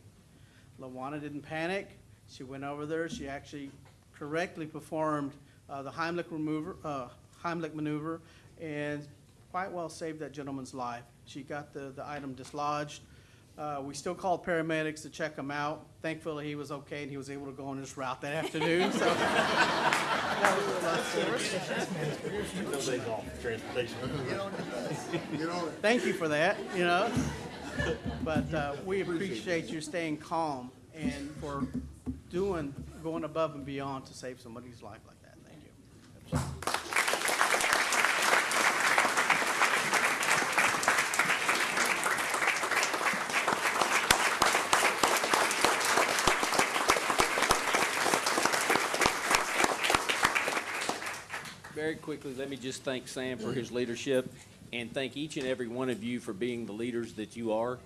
Lawana didn't panic. She went over there. She actually correctly performed uh, the Heimlich remover, uh, Heimlich maneuver, and quite well saved that gentleman's life. She got the, the item dislodged. Uh, we still called paramedics to check him out. Thankfully, he was okay and he was able to go on his route that afternoon. So that was a plus for us. No days off transportation. Thank you for that, you know. But uh, we appreciate you staying calm and for doing, going above and beyond to save somebody's life like that. Thank you. Very quickly, let me just thank Sam for his leadership and thank each and every one of you for being the leaders that you are.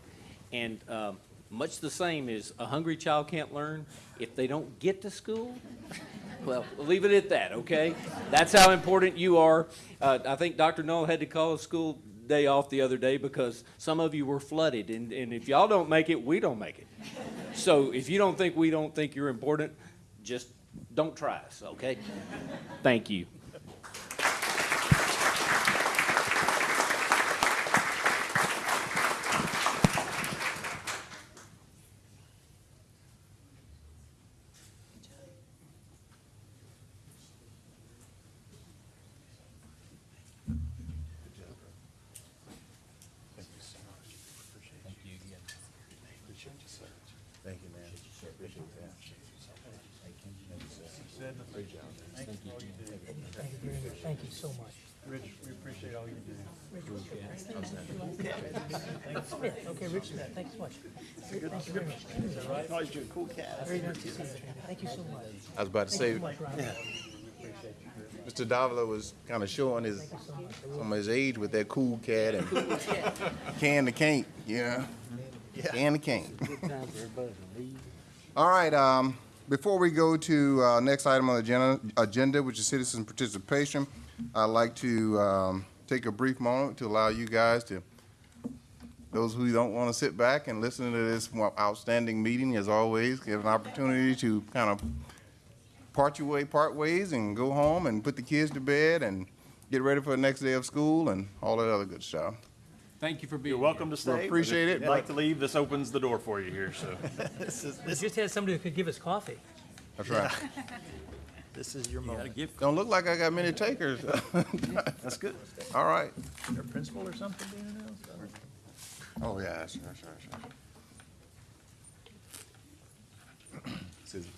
And um, much the same as a hungry child can't learn, if they don't get to school, well, leave it at that, okay? That's how important you are. Uh, I think Dr. Null had to call a school day off the other day because some of you were flooded, and, and if y'all don't make it, we don't make it. So if you don't think we don't think you're important, just don't try us, okay? Thank you. Thank you, man. Appreciate that. Great job. Thank you Thank you very much. Thank you so much. Rich, we appreciate all you do. Smith, okay, Rich Smith, thanks so much. Thank you very much. Oh, you're a cool cat. Very nice to see you. Thank you so much. I was about to Thank say, so much, Mr. Davila was kind of showing his, some of his age with that cool cat and can the can't, yeah. Can the can't. All right, um, before we go to, uh, next item on the agenda, agenda, which is citizen participation, I'd like to, um, take a brief moment to allow you guys to, those who don't want to sit back and listen to this outstanding meeting, as always, get an opportunity to kind of part your way, part ways, and go home and put the kids to bed and get ready for the next day of school and all that other good stuff. Thank you for being You're welcome to stay. but appreciate if it, you'd like to leave, this opens the door for you here, so. this We just had somebody who could give us coffee. That's right. This is your moment. Don't look like I got many takers. That's good. All right. Their principal or something being announced? Oh, yeah, sure, sure, sure. Scissors.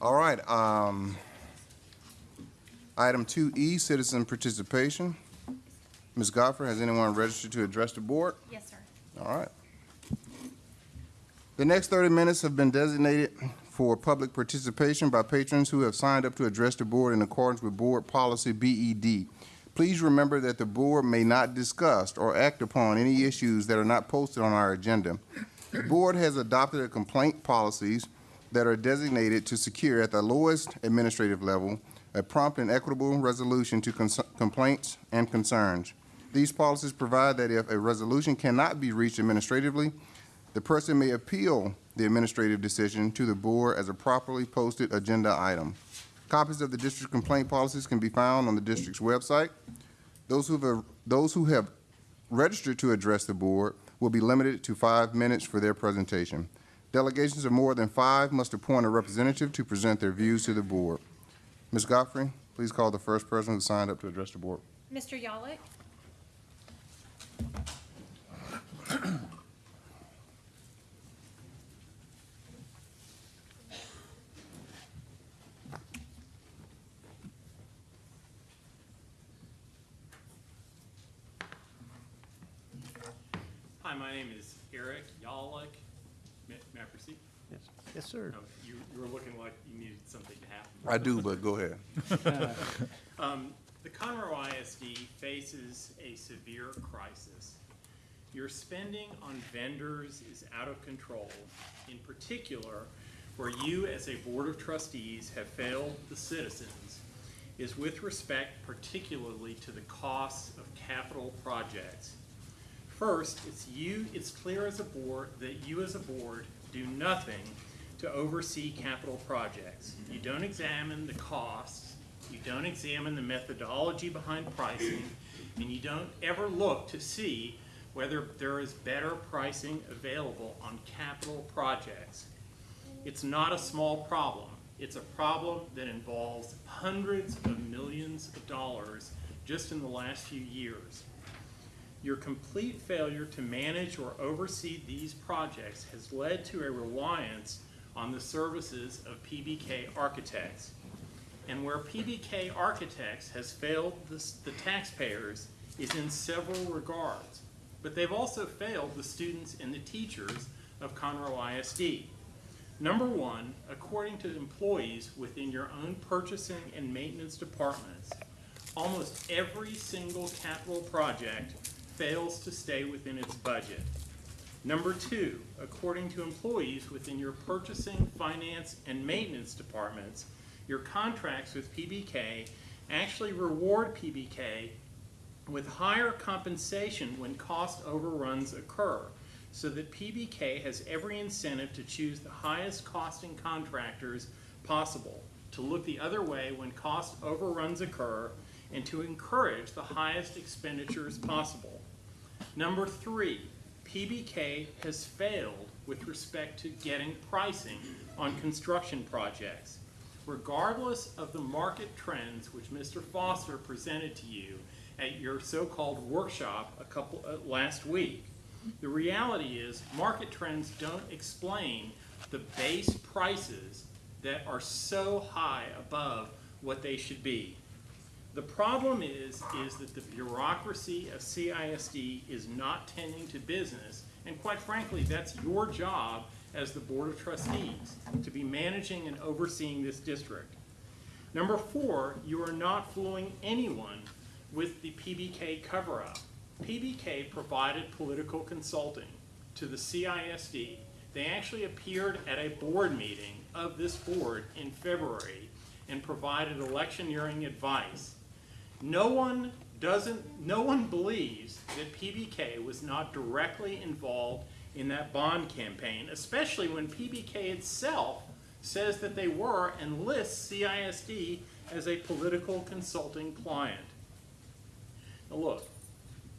All right, um, item two E, citizen participation. Ms. Godfrey, has anyone registered to address the board? Yes, sir. All right. The next thirty minutes have been designated for public participation by patrons who have signed up to address the board in accordance with Board Policy BED. Please remember that the board may not discuss or act upon any issues that are not posted on our agenda. The board has adopted a complaint policies that are designated to secure at the lowest administrative level a prompt and equitable resolution to complaints and concerns. These policies provide that if a resolution cannot be reached administratively, the person may appeal the administrative decision to the board as a properly posted agenda item. Copies of the district complaint policies can be found on the district's website. Those who have, those who have registered to address the board will be limited to five minutes for their presentation. Delegations of more than five must appoint a representative to present their views to the board. Ms. Godfrey, please call the first person who signed up to address the board. Mr. Yollick? Hi, my name is Eric Yollick. May may I proceed? Yes, yes, sir. Oh, You, you were looking like you needed something to happen. I do, but go ahead. Um, The Conroe ISD faces a severe crisis. Your spending on vendors is out of control. In particular, where you as a Board of Trustees have failed the citizens is with respect particularly to the costs of capital projects. First, it's you, it's clear as a board that you as a board do nothing to oversee capital projects. You mm-hmm. don't examine the costs, you don't examine the methodology behind pricing, and you don't ever look to see whether there is better pricing available on capital projects. It's not a small problem. It's a problem that involves hundreds of millions of dollars just in the last few years. Your complete failure to manage or oversee these projects has led to a reliance on the services of PBK Architects. And where PBK Architects has failed the, the taxpayers is in several regards. But they've also failed the students and the teachers of Conroe ISD. Number one, according to employees within your own purchasing and maintenance departments, almost every single capital project fails to stay within its budget. Number two, according to employees within your purchasing, finance, and maintenance departments, your contracts with PBK actually reward PBK with higher compensation when cost overruns occur, so that PBK has every incentive to choose the highest costing contractors possible, to look the other way when cost overruns occur, and to encourage the highest expenditures possible. Number three, PBK has failed with respect to getting pricing on construction projects. Regardless of the market trends which Mr. Foster presented to you at your so-called workshop a couple, uh, last week, the reality is market trends don't explain the base prices that are so high above what they should be. The problem is, is that the bureaucracy of CISD is not tending to business, and quite frankly, that's your job as the Board of Trustees, to be managing and overseeing this district. Number four, you are not fooling anyone with the PBK cover-up. PBK provided political consulting to the CISD. They actually appeared at a board meeting of this board in February and provided electioneering advice. No one doesn't, no one believes that PBK was not directly involved in that bond campaign, especially when PBK itself says that they were and lists CISD as a political consulting client. Now look,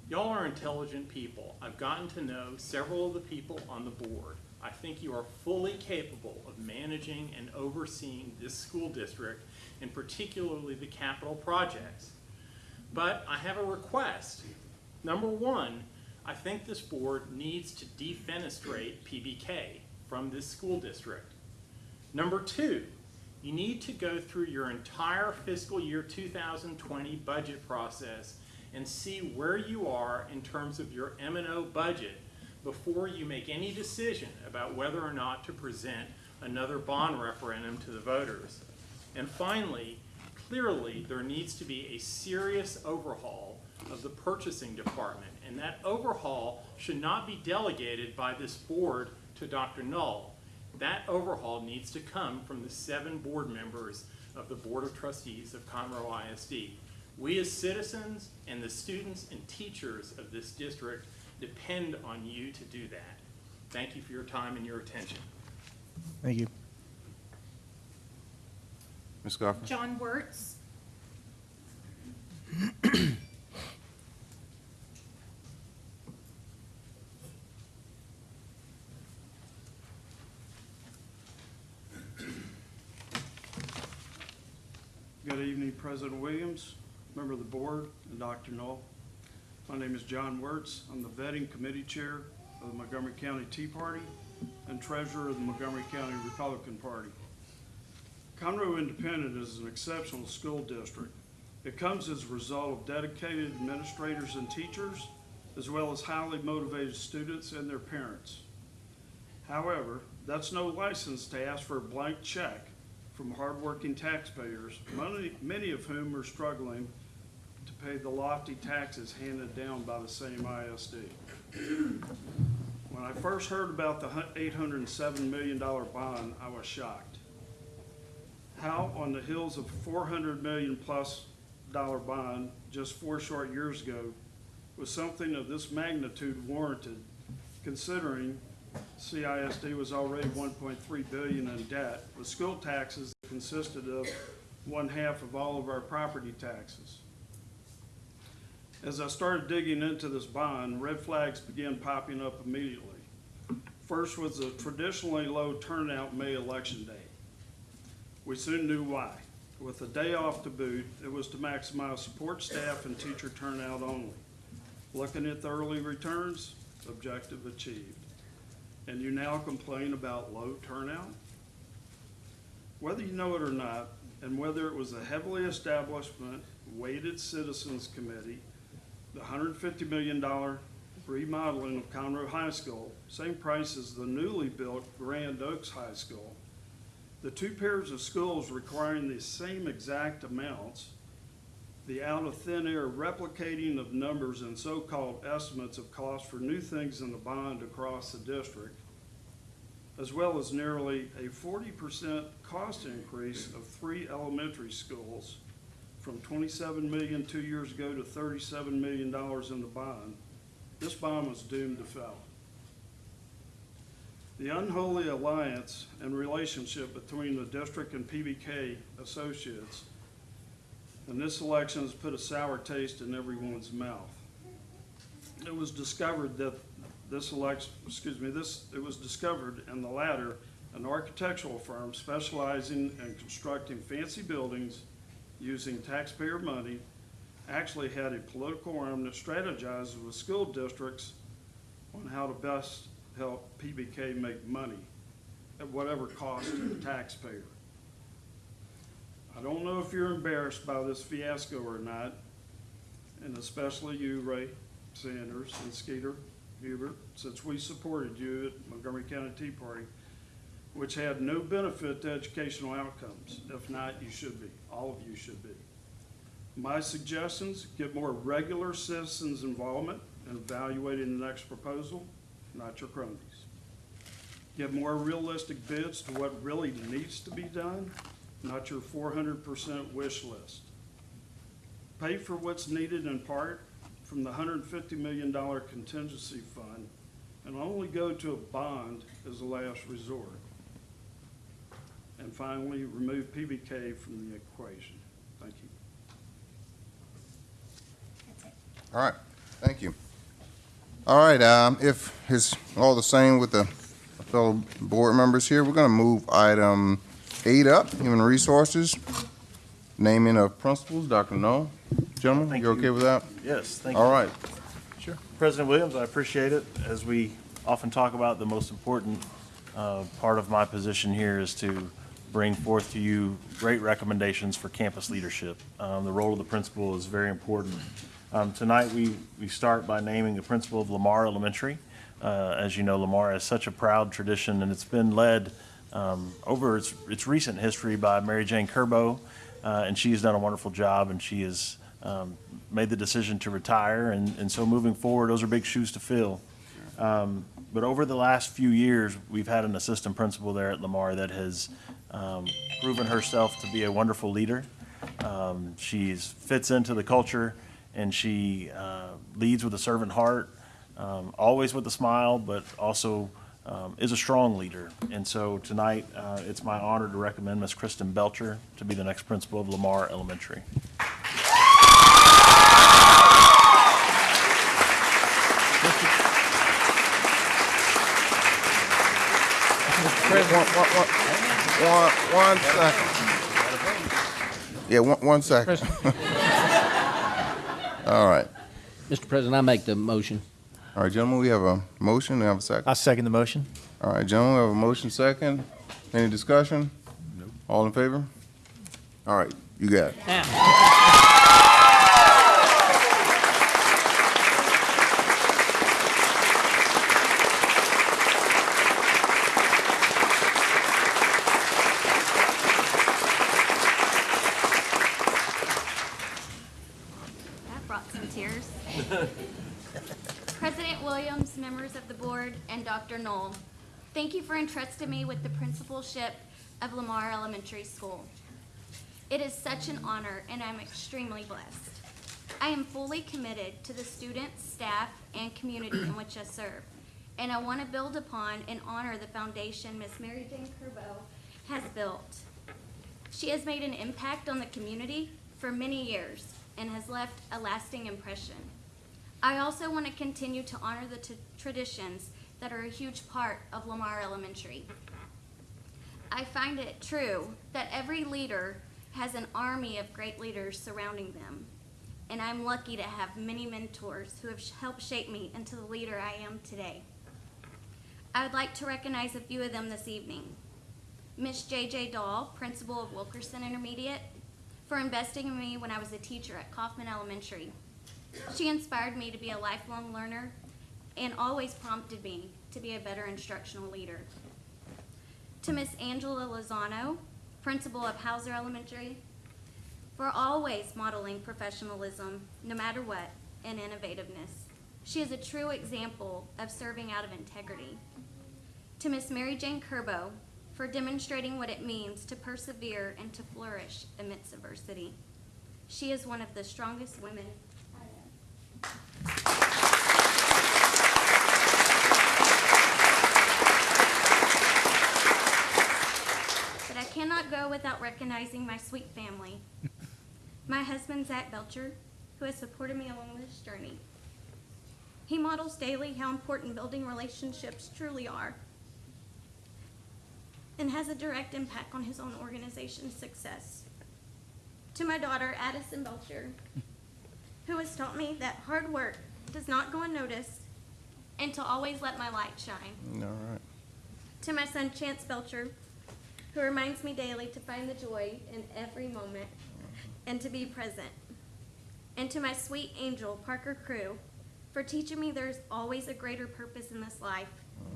y'all are intelligent people. I've gotten to know several of the people on the board. I think you are fully capable of managing and overseeing this school district, and particularly the capital projects. But I have a request. Number one, I think this board needs to defenestrate PBK from this school district. Number two, you need to go through your entire fiscal year 2020 budget process and see where you are in terms of your M and O budget before you make any decision about whether or not to present another bond referendum to the voters. And finally, clearly there needs to be a serious overhaul of the purchasing department. And that overhaul should not be delegated by this board to Dr. Null. That overhaul needs to come from the seven board members of the Board of Trustees of Conroe ISD. We as citizens and the students and teachers of this district depend on you to do that. Thank you for your time and your attention. Thank you. Ms. Goffman? John Wertz. Good evening, President Williams, member of the board, and Dr. Null. My name is John Wertz. I'm the vetting committee chair of the Montgomery County Tea Party and treasurer of the Montgomery County Republican Party. Conroe Independent is an exceptional school district. It comes as a result of dedicated administrators and teachers, as well as highly motivated students and their parents. However, that's no license to ask for a blank check from hardworking taxpayers, many, many of whom are struggling to pay the lofty taxes handed down by the same ISD. When I first heard about the eight hundred and seven million dollar bond, I was shocked. How on the heels of four hundred million plus dollar bond just four short years ago was something of this magnitude warranted, considering CISD was already one point three billion in debt, with school taxes that consisted of one half of all of our property taxes. As I started digging into this bond, red flags began popping up immediately. First was the traditionally low turnout May election day. We soon knew why. With a day off to boot, it was to maximize support staff and teacher turnout only. Looking at the early returns, objective achieved. And you now complain about low turnout? Whether you know it or not, and whether it was a heavily establishment weighted citizens committee, the hundred fifty million dollar remodeling of Conroe High School, same price as the newly built Grand Oaks High School, the two pairs of schools requiring the same exact amounts, the out of thin air replicating of numbers and so-called estimates of cost for new things in the bond across the district, as well as nearly a forty percent cost increase of three elementary schools from twenty-seven million two years ago to thirty-seven million dollars in the bond, this bond was doomed to fail. The unholy alliance and relationship between the district and PBK associates in this election has put a sour taste in everyone's mouth. It was discovered that this election, excuse me, this, it was discovered in the latter, an architectural firm specializing in constructing fancy buildings using taxpayer money, actually had a political arm that strategizes with school districts on how to best help PBK make money at whatever cost to the taxpayer. I don't know if you're embarrassed by this fiasco or not, and especially you, Ray Sanders and Skeeter Hubert, since we supported you at Montgomery County Tea Party, which had no benefit to educational outcomes. If not, you should be. All of you should be. My suggestions, get more regular citizens' involvement in evaluating the next proposal, not your cronies. Give more realistic bids to what really needs to be done, not your four hundred percent wish list. Pay for what's needed in part from the hundred and fifty million dollar contingency fund, and only go to a bond as a last resort. And finally, remove PBK from the equation. Thank you. All right, thank you. All right, um, if it's all the same with the fellow board members here, we're gonna move item eight up, human resources, naming of principals, Dr. Null. Gentlemen, Thank you okay with that? Yes, thank you. All right, Sure. President Williams, I appreciate it. As we often talk about, the most important uh, part of my position here is to bring forth to you great recommendations for campus leadership. Um, The role of the principal is very important. Um, Tonight, we, we start by naming the principal of Lamar Elementary. Uh, As you know, Lamar has such a proud tradition, and it's been led um, over its, its recent history by Mary Jane Kerbo, uh, and she has done a wonderful job, and she has um, made the decision to retire, and, and so moving forward, those are big shoes to fill. Um, But over the last few years, we've had an assistant principal there at Lamar that has um, proven herself to be a wonderful leader. Um, She's fits into the culture, and she uh, leads with a servant heart, um, always with a smile, but also um, is a strong leader. And so tonight, uh, it's my honor to recommend Ms. Kristen Belcher to be the next principal of Lamar Elementary. Chris, one, one, one, one, one second. Yeah, one, one second. All right. Mr. President, I make the motion. All right, gentlemen, we have a motion, we have a second. I second the motion. All right, gentlemen, we have a motion second. Any discussion? All in favor? All right, you got it. That brought some tears. President Williams, members of the board, and Dr. Null, entrusting me with the principalship of Lamar Elementary School. It is such an honor, and I'm extremely blessed. I am fully committed to the students, staff, and community in which I serve, and I want to build upon and honor the foundation Miss Mary Jane Kerbo has built. She has made an impact on the community for many years and has left a lasting impression. I also want to continue to honor the traditions that are a huge part of Lamar Elementary. I find it true that every leader has an army of great leaders surrounding them, and I'm lucky to have many mentors who have helped shape me into the leader I am today. I would like to recognize a few of them this evening. Miss J.J. Dahl, principal of Wilkerson Intermediate, for investing in me when I was a teacher at Kaufman Elementary. She inspired me to be a lifelong learner and always prompted me to be a better instructional leader. To Miss Angela Lozano, principal of Houser Elementary, for always modeling professionalism, no matter what, and innovativeness. She is a true example of serving out of integrity. To Miss Mary Jane Kerbo, for demonstrating what it means to persevere and to flourish amidst adversity. She is one of the strongest women I know. Cannot go without recognizing my sweet family. My husband, Zach Belcher, who has supported me along this journey. He models daily how important building relationships truly are and has a direct impact on his own organization's success. To my daughter, Addison Belcher, who has taught me that hard work does not go unnoticed and to always let my light shine. All right. To my son, Chance Belcher, who reminds me daily to find the joy in every moment and to be present. And to my sweet angel, Parker Crew, for teaching me there's always a greater purpose in this life.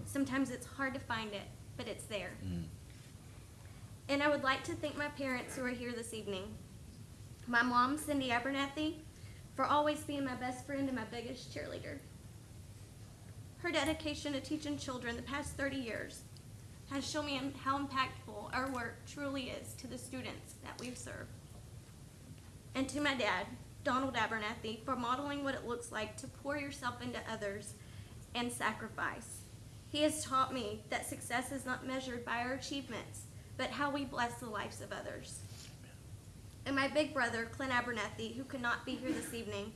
Sometimes it's hard to find it, but it's there. Mm. And I would like to thank my parents who are here this evening. My mom, Cindy Abernathy, for always being my best friend and my biggest cheerleader. Her dedication to teaching children the past 30 years has shown me how impactful our work truly is to the students that we serve. And to my dad, Donald Abernathy, for modeling what it looks like to pour yourself into others and sacrifice. He has taught me that success is not measured by our achievements, but how we bless the lives of others. And my big brother, Clint Abernathy, who could not be here this evening,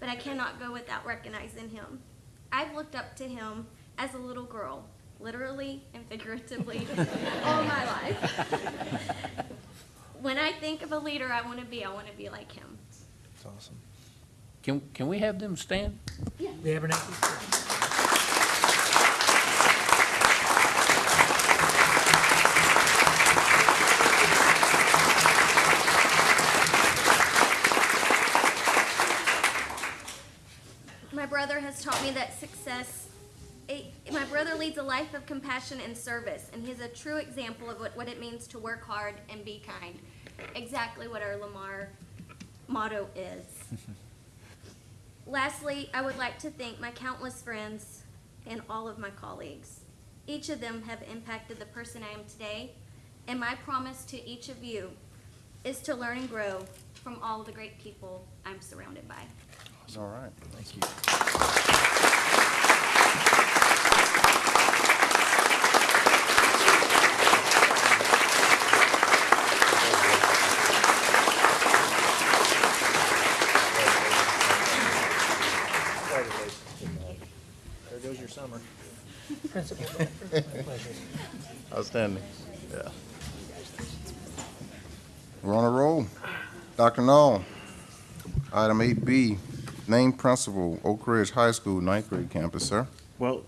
but I cannot go without recognizing him. I've looked up to him as a little girl, literally and figuratively, all my life. when I think of a leader I want to be, I want to be like him. That's awesome. Can, can we have them stand? Yeah. The Abernathy. My brother has taught me that success, a, my brother leads a life of compassion and service, and he's a true example of what, what it means to work hard and be kind. Exactly what our Lamar motto is. Lastly, I would like to thank my countless friends and all of my colleagues. Each of them have impacted the person I am today, and my promise to each of you is to learn and grow from all the great people I'm surrounded by. All right. Thank you. There goes your summer. Principal, my pleasure. Outstanding. Yeah. We're on a roll. Dr. Null, item eight B, name principal, Oak Ridge High School, ninth grade campus, sir. Well,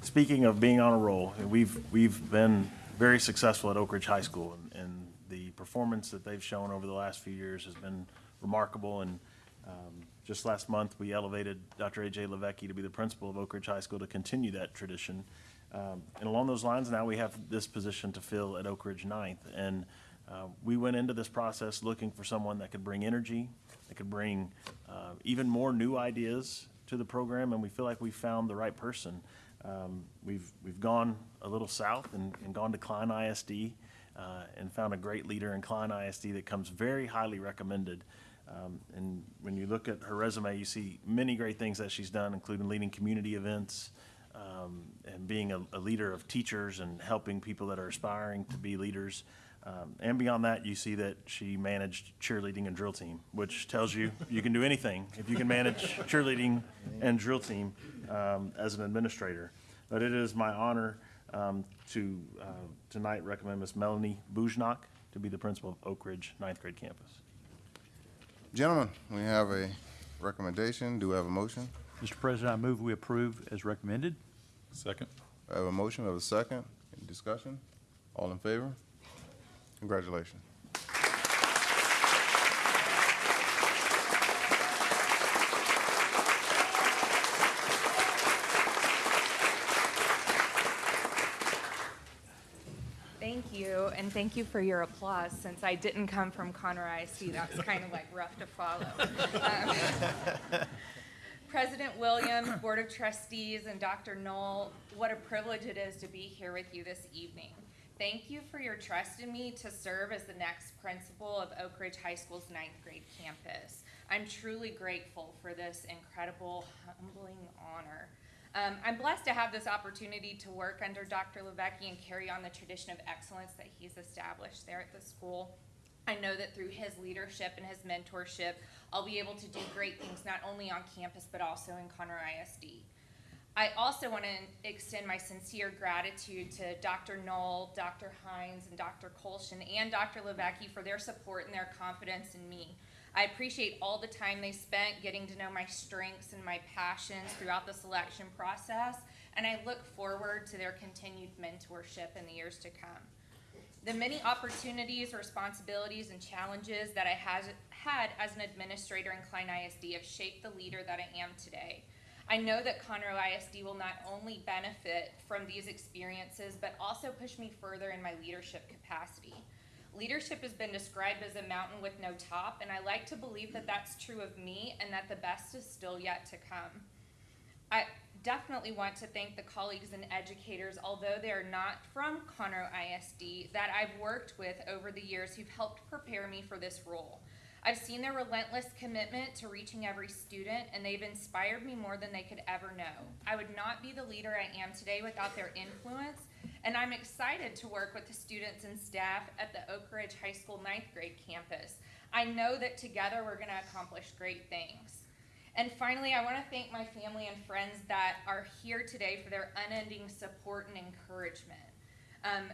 speaking of being on a roll, we've, we've been very successful at Oak Ridge High School, and- and the performance that they've shown over the last few years has been remarkable, and um, just last month, we elevated Dr. A.J. Levesque to be the principal of Oak Ridge High School to continue that tradition. Um, And along those lines, now we have this position to fill at Oak Ridge Ninth, and uh, we went into this process looking for someone that could bring energy, that could bring uh, even more new ideas to the program, and we feel like we found the right person. Um, We've, we've gone a little south and, and gone to Klein ISD uh, and found a great leader in Klein ISD that comes very highly recommended. Um, And when you look at her resume, you see many great things that she's done, including leading community events um, and being a, a leader of teachers and helping people that are aspiring to be leaders. Um, and beyond that, you see that she managed cheerleading and drill team, which tells you you can do anything if you can manage cheerleading and drill team um, as an administrator. But it is my honor um, to uh, tonight recommend Ms. Melanie Bujnak to be the principal of Oak Ridge ninth grade campus. Gentlemen, we have a recommendation. Do we have a motion? Mr. President, I move we approve as recommended. Second. I have a motion, we have a second. Any discussion? All in favor? Congratulations. Thank you, and thank you for your applause, since I didn't come from Conroe ISD. That was kind of like rough to follow. Um, President Williams, Board of Trustees, and Dr. Null, what a privilege it is to be here with you this evening. Thank you for your trust in me to serve as the next principal of Oak Ridge High School's ninth grade campus. I'm truly grateful for this incredible, humbling honor. Um, I'm blessed to have this opportunity to work under Dr. Levesque and carry on the tradition of excellence that he's established there at the school. I know that through his leadership and his mentorship, I'll be able to do great things not only on campus but also in Conroe ISD. I also want to extend my sincere gratitude to Dr. Null, Dr. Hines, and Dr. Colshin, and Dr. Levesque for their support and their confidence in me. I appreciate all the time they spent getting to know my strengths and my passions throughout the selection process, and I look forward to their continued mentorship in the years to come. The many opportunities, responsibilities, and challenges that I has, had as an administrator in Klein ISD have shaped the leader that I am today. I know that Conroe ISD will not only benefit from these experiences, but also push me further in my leadership capacity. Leadership has been described as a mountain with no top, and I like to believe that that's true of me and that the best is still yet to come. I definitely want to thank the colleagues and educators, although they are not from Conroe ISD, that I've worked with over the years who've helped prepare me for this role. I've seen their relentless commitment to reaching every student, and they've inspired me more than they could ever know. I would not be the leader I am today without their influence, and I'm excited to work with the students and staff at the Oak Ridge High School ninth grade campus. I know that together we're going to accomplish great things. And finally, I want to thank my family and friends that are here today for their unending support and encouragement. Um,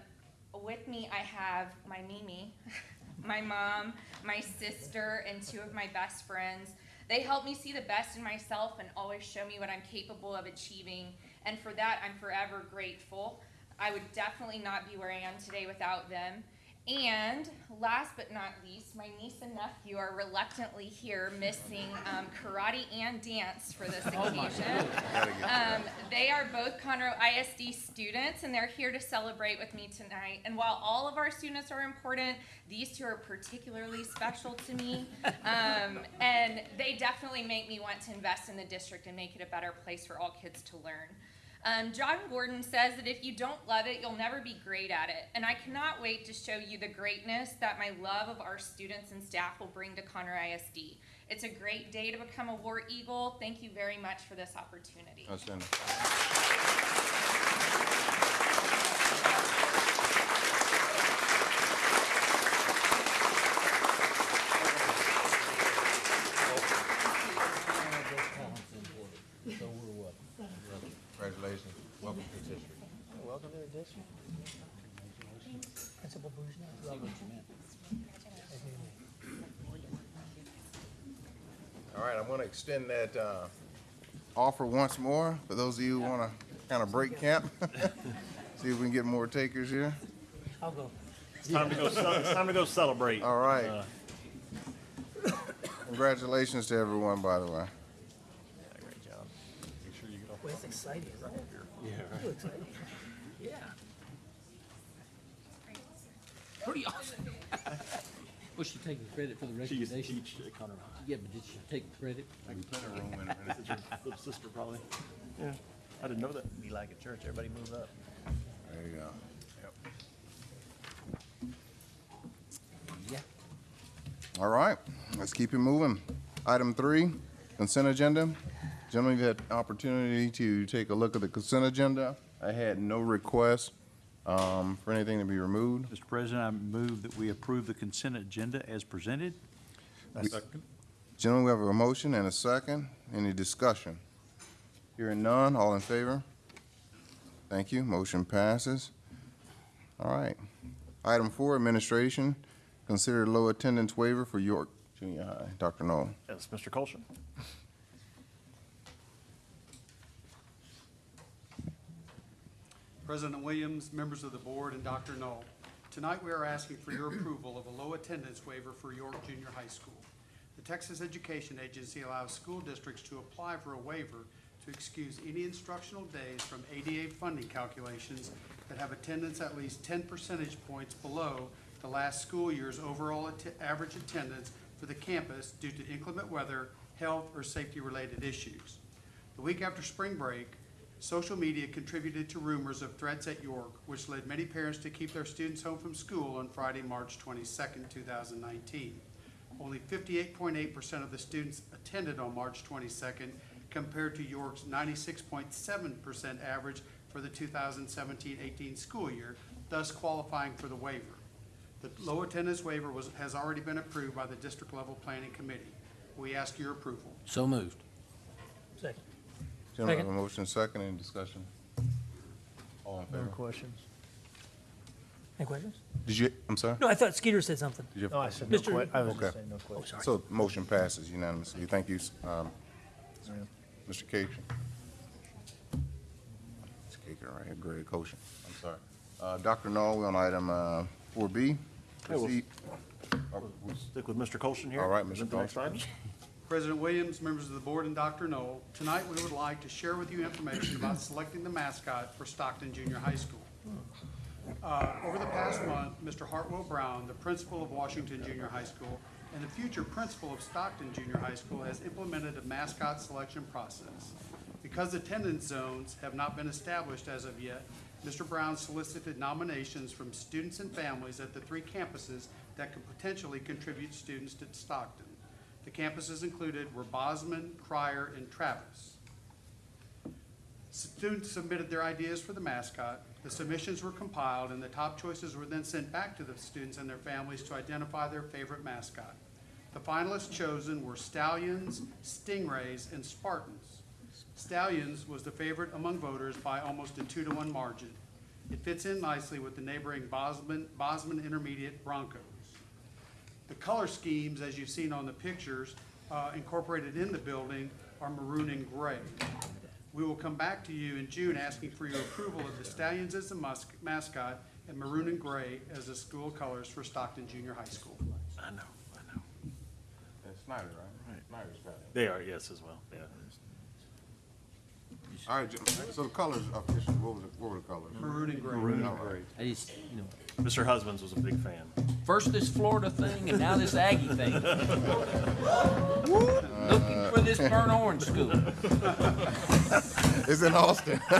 with me, I have my Mimi, my mom, my sister, and two of my best friends. They help me see the best in myself and always show me what I'm capable of achieving. And for that, I'm forever grateful. I would definitely not be where I am today without them. And last but not least, my niece and nephew are reluctantly here missing um, karate and dance for this Oh occasion. Um, they are both Conroe ISD students and they're here to celebrate with me tonight. And while all of our students are important, these two are particularly special to me. Um, and they definitely make me want to invest in the district and make it a better place for all kids to learn. Um, Jon Gordon says that if you don't love it, you'll never be great at it. And I cannot wait to show you the greatness that my love of our students and staff will bring to Conroe ISD. It's a great day to become a War Eagle. Thank you very much for this opportunity. Outstanding. Congratulations. Welcome to the district. Welcome to the district. Principal Bujna. See what you meant. Nice meeting All right, I'm gonna extend that, uh, offer once more for those of you who wanna kind of break camp. See if we can get more takers here. I'll go. It's time to go, ce- it's time to go celebrate. All right. Uh, Congratulations to everyone, by the way. yeah, Great job. Make sure you get off. Well, it's exciting, isn't it? Yeah, Real exciting. Yeah. Pretty awesome. Was she taking credit for the She used to recommendation? teach at uh, Conroe High. Yeah, but did she take credit? I can plant a room in her. It's your little sister, probably. Yeah, I didn't know that. Be like at church, everybody move up. There you go. Yeah. All right, let's keep it moving. Item three, consent agenda. Gentlemen, you've had opportunity to take a look at the consent agenda. I had no requests um, for anything to be removed. Mr. President, I move that we approve the consent agenda as presented. Gentlemen, we have a motion and a second. Any discussion? Hearing none, all in favor? Thank you, motion passes. All right. Item four, administration. Consider low attendance waiver for York Junior High. Dr. Null. Yes, Mr. Colson. President Williams, members of the board, and Dr. Null. Tonight, we are asking for your approval of a low attendance waiver for York Junior High School. The Texas Education Agency allows school districts to apply for a waiver to excuse any instructional days from ADA funding calculations that have attendance at least ten percentage points below the last school year's overall atti- average attendance for the campus due to inclement weather, health, or safety-related issues. The week after spring break, social media contributed to rumors of threats at York, which led many parents to keep their students home from school on Friday, March 22, two thousand nineteen. Only fifty-eight point eight percent of the students attended on March twenty-second, compared to York's ninety-six point seven percent average for the 2017-18 school year, thus qualifying for the waiver. The low attendance waiver was, has already been approved by the district-level planning committee. We ask your approval. So moved. Second. Gentlemen, have a Second. motion second. Any discussion? All in No favor? questions? Any questions? Did you, I'm sorry? No, I thought Skeeter said something. Did you have- No, I said no Mr. que, I was Okay. just saying no questions. So motion passes unanimously. Thank you, um, Mr. Cation. It's Caker right here, Greg Koshin. I'm sorry. Uh, Dr. Null, we're on item, uh, four B. Yeah, we'll- Proceed. We'll stick with Mr. Colson here. All right, Is Mr. that the next Colson. item? President Williams, members of the board, and Dr. Null, tonight we would like to share with you information about selecting the mascot for Stockton Junior High School. Uh, Over the past month, Mr. Hartwell Brown, the principal of Washington Junior High School and the future principal of Stockton Junior High School, has implemented a mascot selection process. Because attendance zones have not been established as of yet, Mr. Brown solicited nominations from students and families at the three campuses that could potentially contribute students to Stockton. The campuses included were Bozman, Cryar, and Travis. Students submitted their ideas for the mascot. The submissions were compiled, and the top choices were then sent back to the students and their families to identify their favorite mascot. The finalists chosen were Stallions, Stingrays, and Spartans. Stallions was the favorite among voters by almost a two-to-one margin. It fits in nicely with the neighboring Bozman, Bozman Intermediate Broncos. The color schemes, as you've seen on the pictures, uh, incorporated in the building are maroon and gray. We will come back to you in June asking for your approval of the Stallions as the mus- mascot and maroon and gray as the school colors for Stockton Junior High School. I know, I know. That's Snyder, right? Snyder's got it. They are, yes, as well, yeah. All right, so the colors, official, what was it, what were the colors? Maroon and gray. Maroon and gray. I just, you know, Mr. Husbands was a big fan. first this Florida thing and now this Aggie thing. Looking for this burnt orange school. It's in Austin.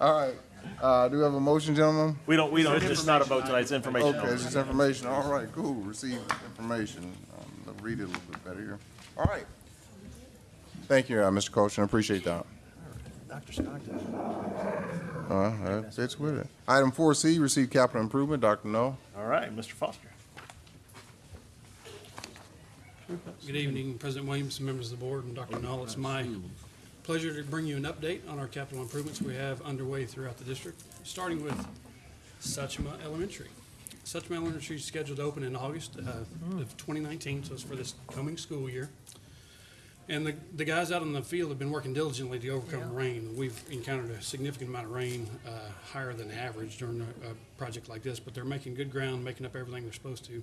All right, uh, do we have a motion, gentlemen? We don't, we don't, it's just not a vote tonight, it's information. Okay, it's just information. All right, cool. Receive information. Um, I'll read it a little bit better here. All right. Thank you, uh, Mr. Coachman. I appreciate that. Dr. Stockton. Uh, that fits with it. Item four C, receive capital improvement. Dr. Null. All right, Mr. Foster. Good evening, President Williams, members of the board, and Dr. Null. It's my pleasure to bring you an update on our capital improvements we have underway throughout the district, starting with Suchma Elementary. Suchma Elementary is scheduled to open in August uh, of 2019, so it's for this coming school year. And the, the guys out in the field have been working diligently to overcome the rain. We've encountered a significant amount of rain, uh, higher than average during a, a project like this, but they're making good ground, making up everything they're supposed to.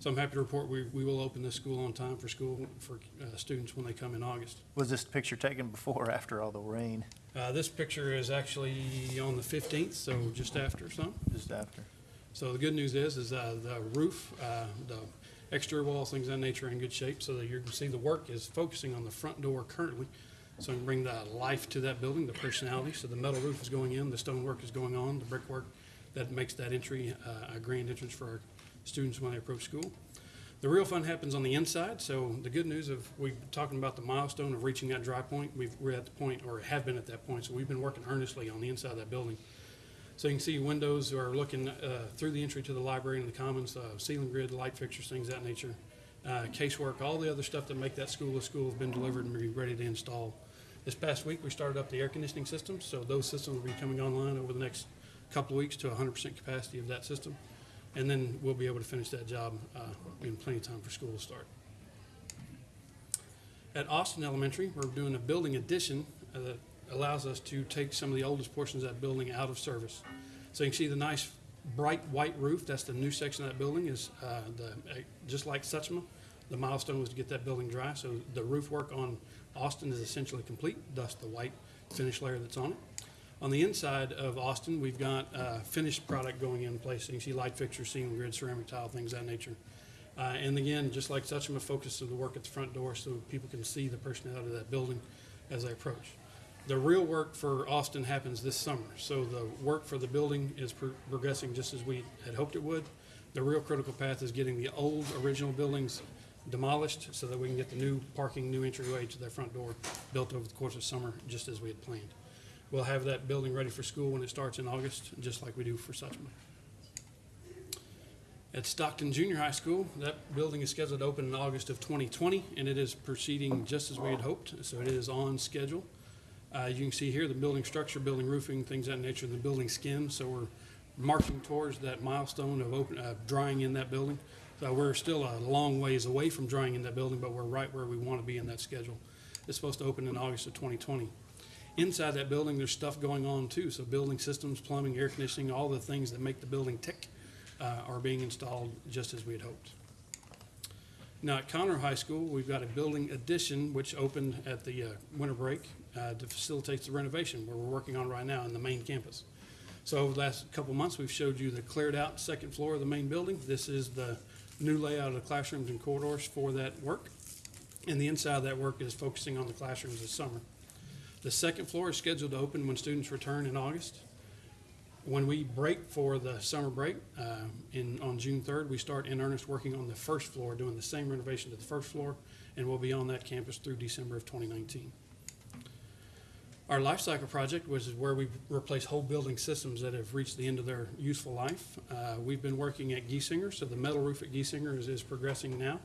So I'm happy to report we, we will open this school on time for school, for, uh, students when they come in August. Was this picture taken before or after all the rain? Uh, this picture is actually on the fifteenth, so just after some. Just after. So the good news is, is, uh, the roof, uh, the exterior walls, things of that nature are in good shape, so that you can see the work is focusing on the front door currently. So we can bring the life to that building, the personality, so the metal roof is going in, the stonework is going on, the brickwork that makes that entry, uh, a grand entrance for our students when they approach school. The real fun happens on the inside, so the good news of, we're talking about the milestone of reaching that dry point, we've, we're at the point, or have been at that point, so we've been working earnestly on the inside of that building. So you can see windows are looking uh, through the entry to the library and the commons, uh, ceiling grid, light fixtures, things that nature. Uh, Casework, all the other stuff that make that school a school have been delivered and be ready to install. This past week, we started up the air conditioning systems, so those systems will be coming online over the next couple of weeks to 100% capacity of that system. And then we'll be able to finish that job uh, in plenty of time for school to start. At Austin Elementary, we're doing a building addition uh, allows us to take some of the oldest portions of that building out of service. So you can see the nice bright white roof, that's the new section of that building is, uh, the, uh, just like Suchma, the milestone was to get that building dry. So the roof work on Austin is essentially complete, thus the white finish layer that's on it. On the inside of Austin, we've got uh, finished product going in place. So you can see light fixtures, ceiling grid, ceramic tile, things of that nature. Uh, and again, just like Suchma, focus of the work at the front door so people can see the personality of that building as they approach. The real work for Austin happens this summer. So the work for the building is pro- progressing just as we had hoped it would. The real critical path is getting the old original buildings demolished so that we can get the new parking, new entryway to their front door built over the course of summer, just as we had planned. We'll have that building ready for school when it starts in August, just like we do for Suchma. At Stockton Junior High School, that building is scheduled to open in August of 2020, and it is proceeding just as we had hoped, so it is on schedule. Uh, You can see here the building structure, building roofing, things of that nature, the building skin, so we're marching towards that milestone of open, uh, drying in that building. So we're still a long ways away from drying in that building, but we're right where we want to be in that schedule. It's supposed to open in August of 2020. Inside that building, there's stuff going on too, so building systems, plumbing, air conditioning, all the things that make the building tick uh, are being installed just as we had hoped. Now, at Conroe High School, we've got a building addition which opened at the uh, winter break uh, to facilitate the renovation where we're working on right now in the main campus. So over the last couple months, we've showed you the cleared out second floor of the main building. This is the new layout of the classrooms and corridors for that work. And the inside of that work is focusing on the classrooms this summer. The second floor is scheduled to open when students return in August. When we break for the summer break, uh, in, on June third, we start in earnest working on the first floor, doing the same renovation to the first floor, and we'll be on that campus through December of twenty nineteen. Our life cycle project, which is where we replace whole building systems that have reached the end of their useful life. Uh, we've been working at Giesinger, so the metal roof at Giesinger is, is progressing now.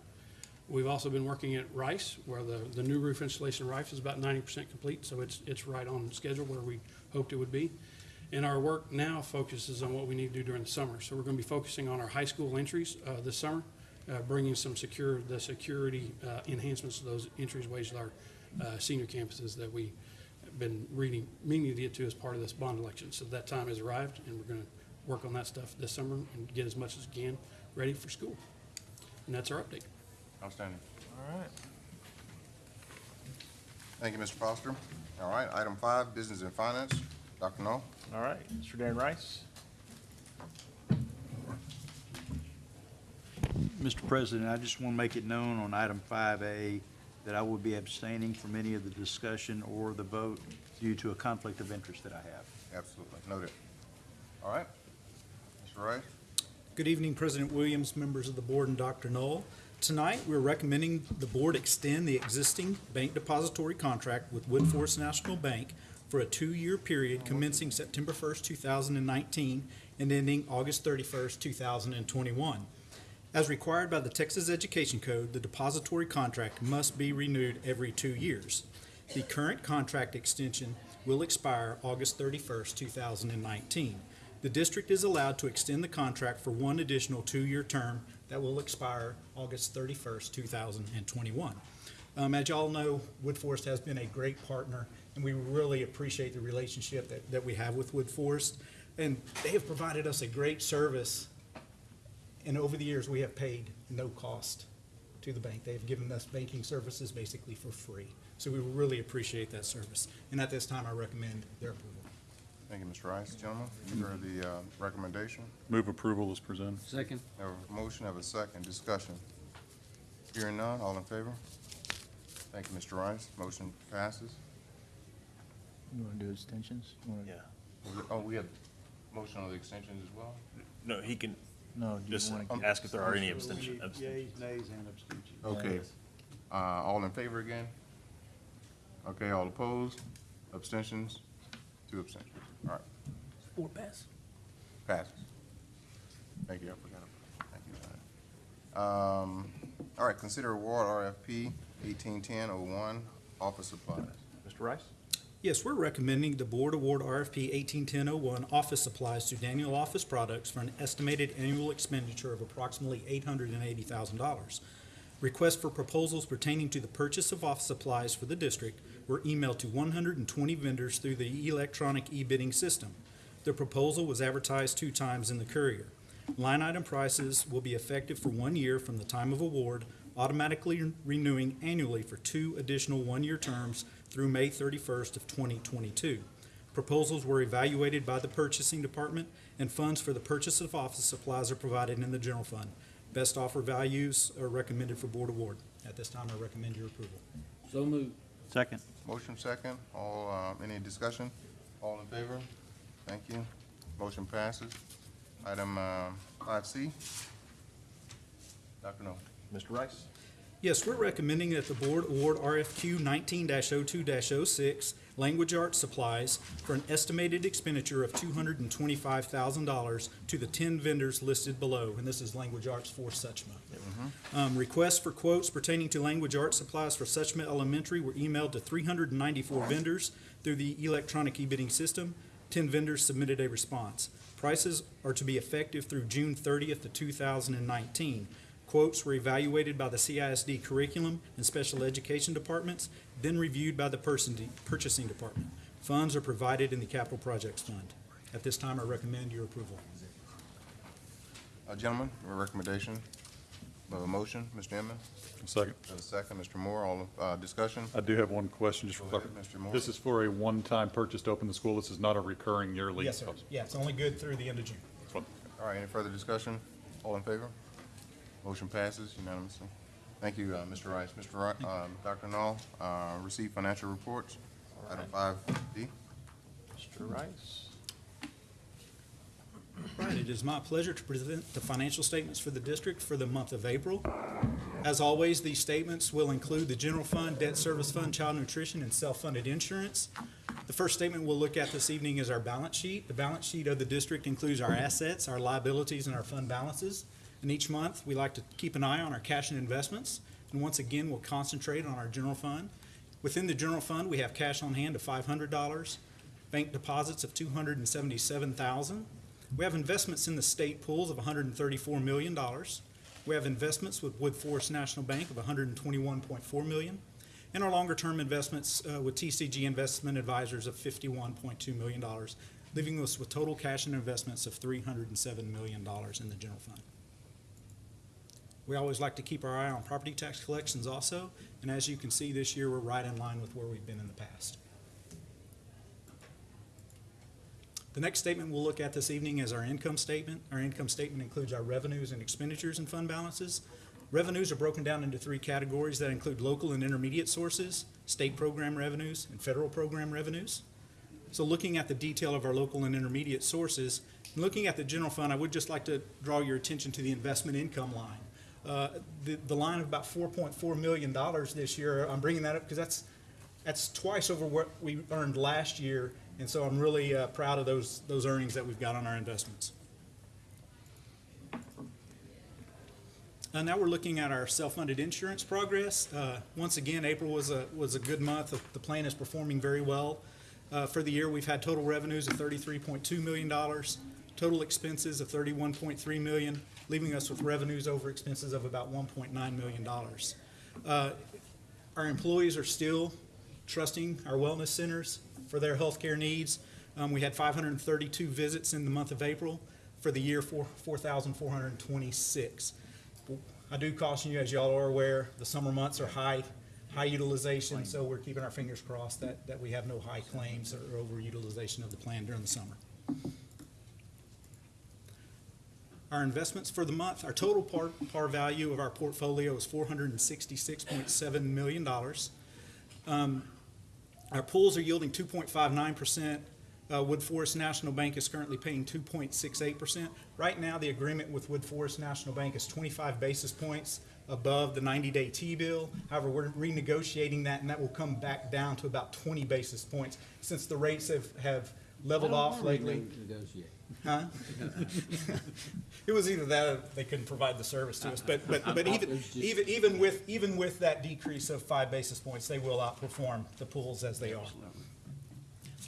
We've also been working at Rice, where the, the new roof installation at Rice is about ninety percent complete, so it's, it's right on schedule where we hoped it would be. And our work now focuses on what we need to do during the summer. So we're going to be focusing on our high school entries uh, this summer, uh, bringing some secure, the security uh, enhancements to those entryways to our uh, senior campuses that we been reading, meaning to get to as part of this bond election. So that time has arrived, and we're going to work on that stuff this summer and get as much as we can ready for school. And that's our update. Outstanding. All right. Thank you, Mr. Foster. All right, item five, business and finance. Dr. Null? All right, Mr. Darren Rice. Mr. President, I just want to make it known on item 5A that I will be abstaining from any of the discussion or the vote due to a conflict of interest that I have. Absolutely, noted. All right. Mr. Rice? Good evening, President Williams, members of the board, and Dr. Null. Tonight, we're recommending the board extend the existing bank depository contract with Woodforest National Bank for a two-year period commencing September first, two thousand and nineteen, and ending August thirty-first, two thousand and twenty-one. As required by the Texas Education Code, the depository contract must be renewed every two years. The current contract extension will expire August thirty-first, two thousand and nineteen. The district is allowed to extend the contract for one additional two-year term that will expire August thirty-first, two thousand and twenty-one. Um, As y'all know, Woodforest has been a great partner, and we really appreciate the relationship that, that we have with Woodforest. And they have provided us a great service, and over the years, we have paid no cost to the bank. They've given us banking services basically for free. So we really appreciate that service. And at this time, I recommend their approval. Thank you, Mr. Rice. Gentlemen, you've heard the uh, recommendation. Move approval is presented. Second. Have a motion, have a second. Discussion. Hearing none, all in favor? Thank you, Mr. Rice. Motion passes. You want to do extensions? You wanna- Yeah. Oh, we have motion on the extensions as well? No, he can No, do you just wanna- ask if there are any abstention. abstentions. Yays, nays, and abstentions. Okay. Uh, all in favor again? Okay, all opposed? Abstentions? Two abstentions. All right, Four pass. passes. Thank you, I forgot. Thank you, Johnny. Um, all right, consider award RFP eighteen ten oh one, office supplies. Mr. Rice? Yes, we're recommending the board award RFP 181001 office supplies to Daniel Office Products for an estimated annual expenditure of approximately $880,000. Requests for proposals pertaining to the purchase of office supplies for the district were emailed to 120 vendors through the electronic e-bidding system. The proposal was advertised two times in the Courier. Line item prices will be effective for one year from the time of award, automatically renewing annually for two additional one-year terms through May 31st of 2022. Proposals were evaluated by the purchasing department, and funds for the purchase of office supplies are provided in the general fund. Best offer values are recommended for board award. At this time, I recommend your approval. So moved. Second. Motion second, all, uh, any discussion? All in favor? Thank you. Motion passes. Item, um, five C. Dr. Null. Mr. Rice? Yes, we're recommending that the board award RFQ nineteen 2 6 language arts supplies for an estimated expenditure of two hundred and twenty-five thousand dollars to the ten vendors listed below, and this is language arts for Suchma. Um, requests for quotes pertaining to language arts supplies for Suchma Elementary were emailed to three hundred and ninety-four vendors through the electronic e-bidding system. Ten vendors submitted a response. Prices are to be effective through June thirtieth of two thousand and nineteen. Quotes were evaluated by the CISD Curriculum and Special Education Departments, then reviewed by the person, purchasing department. Funds are provided in the Capital Projects Fund. At this time, I recommend your approval. Uh, gentlemen, your recommendation, we have a motion, Mr. Inman? Second. We have a second, Mr. Moore, all, uh, discussion? I do have one question, just for ahead, clarification. Mr. Moore. This is for a one-time purchase to open the school. This is not a recurring yearly. Yes, sir. Yeah, it's only good through the end of June. All right, any further discussion? All in favor? Motion passes unanimously. Thank you, uh, Mr. Rice. Mr. Ri- um, Dr. Null, uh, receive financial reports. Item five D. Mr. Rice? Right, it is my pleasure to present the financial statements for the district for the month of April. As always, these statements will include the general fund, debt service fund, child nutrition, and self-funded insurance. The first statement we'll look at this evening is our balance sheet. The balance sheet of the district includes our assets, our liabilities, and our fund balances. And each month, we like to keep an eye on our cash and investments. And once again, we'll concentrate on our general fund. Within the general fund, we have cash on hand of five hundred dollars, bank deposits of 277,000. We have investments in the state pools of hundred and thirty-four million dollars. We have investments with Woodforest National Bank of 121.4 million, and our longer-term investments uh, with TCG Investment Advisors of fifty-one point two million dollars, leaving us with total cash and investments of three hundred and seven million dollars in the general fund. We always like to keep our eye on property tax collections also, and as you can see, this year, we're right in line with where we've been in the past. The next statement we'll look at this evening is our income statement. Our income statement includes our revenues and expenditures and fund balances. Revenues are broken down into three categories that include local and intermediate sources, state program revenues, and federal program revenues. So looking at the detail of our local and intermediate sources, looking at the general fund, I would just like to draw your attention to the investment income line. Uh, The, the line of about four point four million dollars this year, I'm bringing that up because that's, that's twice over what we earned last year, and so I'm really uh, proud of those, those earnings that we've got on our investments. Uh, now we're looking at our self-funded insurance progress. Uh, once again, April was a, was a good month. The- plan is performing very well. Uh, for the year, we've had total revenues of thirty-three point two million dollars, total expenses of thirty-one point three million, leaving us with revenues over expenses of about one point nine million dollars. Uh, Our employees are still trusting our wellness centers for their healthcare needs. Um, we had 532 visits in the month of April. For the year, four 4,426. I do caution you, as y'all are aware, the summer months are high, high utilization, so we're keeping our fingers crossed that, that we have no high claims or overutilization of the plan during the summer. Our investments for the month, our total par, par value of our portfolio is four hundred and sixty-six point seven million dollars. Um, our pools are yielding two point five nine percent. Uh, Woodforest National Bank is currently paying two point six eight percent. Right now, the agreement with Woodforest National Bank is twenty-five basis points above the ninety-day T-bill. However, we're renegotiating that, and that will come back down to about twenty basis points since the rates have, have leveled off lately. Negotiate. Huh? it was either that or they couldn't provide the service to us. But but, but even even even with even with that decrease of five basis points, they will outperform the pools as they are.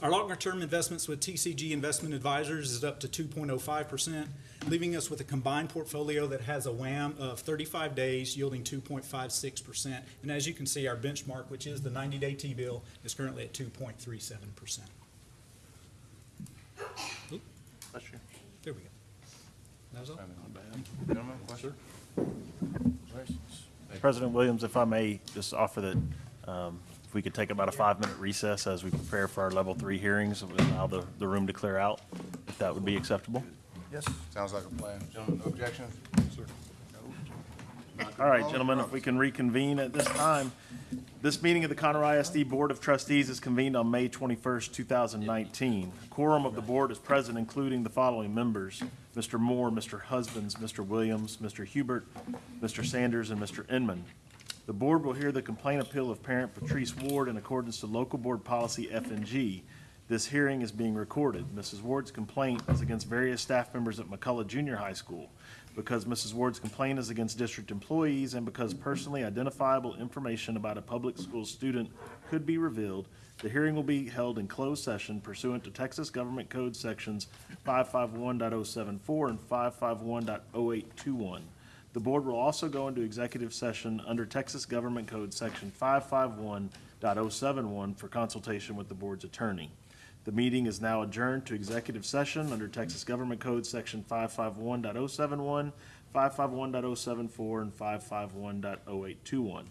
Our longer-term investments with TCG Investment Advisors is up to 2.05%, leaving us with a combined portfolio that has a WAM of 35 days yielding 2.56%. And as you can see, our benchmark, which is the 90-day T-bill, is currently at 2.37%. That was all. Gentlemen, question? President Williams, if I may just offer that um, if we could take about a five-minute recess as we prepare for our level three hearings, and allow the, the room to clear out, if that would be acceptable. Yes. Sounds like a plan. Gentlemen, no objections? Sir. All right, gentlemen, if we can reconvene at this time. This meeting of the Conroe ISD Board of Trustees is convened on May 21st, 2019. Quorum of the board is present, including the following members: Mr. Moore, Mr. Husbands, Mr. Williams, Mr. Hubert, Mr. Sanders, and Mr. Inman. The board will hear the complaint appeal of parent Patrice Ward in accordance to local board policy F and G. This hearing is being recorded. Mrs. Ward's complaint is against various staff members at McCullough Junior High School. Because Mrs. Ward's complaint is against district employees and because personally identifiable information about a public school student could be revealed, the hearing will be held in closed session pursuant to Texas Government Code Sections 551.074 and 551.0821. The board will also go into executive session under Texas Government Code Section 551.071 for consultation with the board's attorney. The meeting is now adjourned to executive session under Texas Government Code Section 551.071, 551.074, and 551.0821.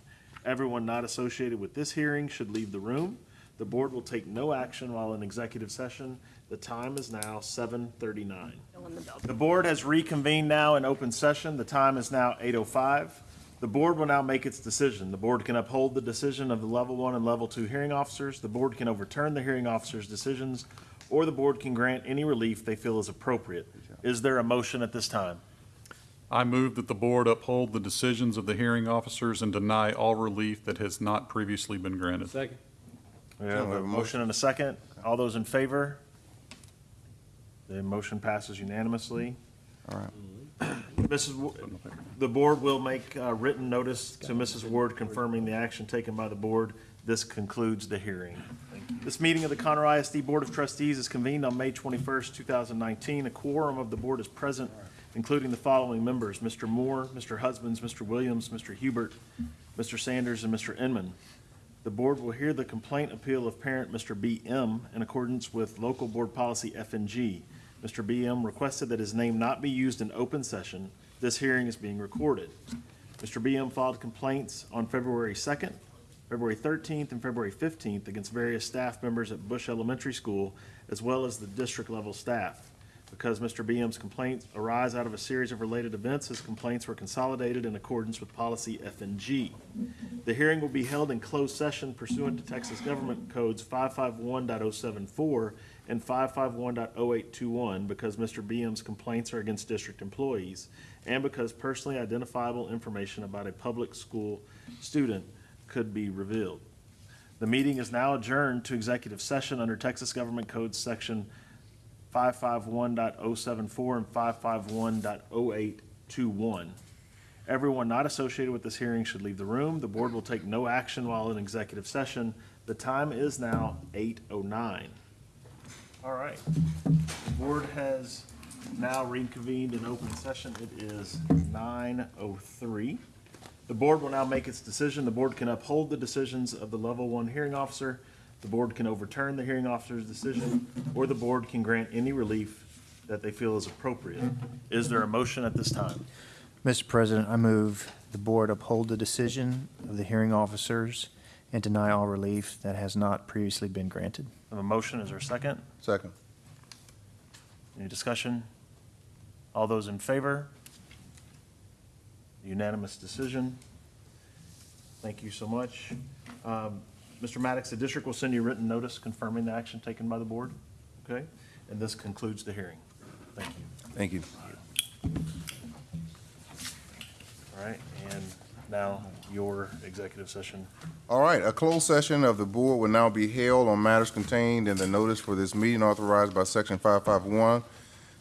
Everyone not associated with this hearing should leave the room. The board will take no action while in executive session. The time is now 7:39. The board has reconvened now in open session. The time is now 8:05. The board will now make its decision. The board can uphold the decision of the level one and level two hearing officers. The board can overturn the hearing officers' decisions, or the board can grant any relief they feel is appropriate. Is there a motion at this time? I move that the board uphold the decisions of the hearing officers and deny all relief that has not previously been granted. Second. We have a motion and a second. All those in favor? The motion passes unanimously. All right. Mm-hmm. Mrs., the board will make uh, written notice to Mrs. Ward confirming the action taken by the board. This concludes the hearing. This meeting of the Conroe ISD Board of Trustees is convened on May 21st, 2019. A quorum of the board is present, including the following members: Mr. Moore, Mr. Husbands, Mr. Williams, Mr. Hubert, Mr. Sanders, and Mr. Inman. The board will hear the complaint appeal of parent Mr. B.M. in accordance with local board policy F and G. Mr. B.M. requested that his name not be used in open session. This hearing is being recorded. Mr. B.M. filed complaints on February 2nd, February 13th, and February 15th against various staff members at Bush Elementary School, as well as the district-level staff. Because Mr. B.M.'s complaints arise out of a series of related events, his complaints were consolidated in accordance with policy FNG. The hearing will be held in closed session pursuant to Texas Government Codes 551.074 and 551.0821 because Mr. B.M.'s complaints are against district employees and because personally identifiable information about a public school student could be revealed. The meeting is now adjourned to executive session under Texas Government Code Section 551.074 and 551.0821. Everyone not associated with this hearing should leave the room. The board will take no action while in executive session. The time is now 8:09. All right. The board has now reconvened in open session. It is 9:03. The board will now make its decision. The board can uphold the decisions of the level one hearing officer. The board can overturn the hearing officer's decision, or the board can grant any relief that they feel is appropriate. Is there a motion at this time? Mr. President, I move the board uphold the decision of the hearing officers and deny all relief that has not previously been granted. I have a motion. Is there a second? Second. Any discussion? All those in favor? Unanimous decision. Thank you so much. Um, Mr. Maddox, the district will send you a written notice confirming the action taken by the board, okay? And this concludes the hearing. Thank you. Thank you. All right, and now your executive session. All right, a closed session of the board will now be held on matters contained in the notice for this meeting authorized by section five five one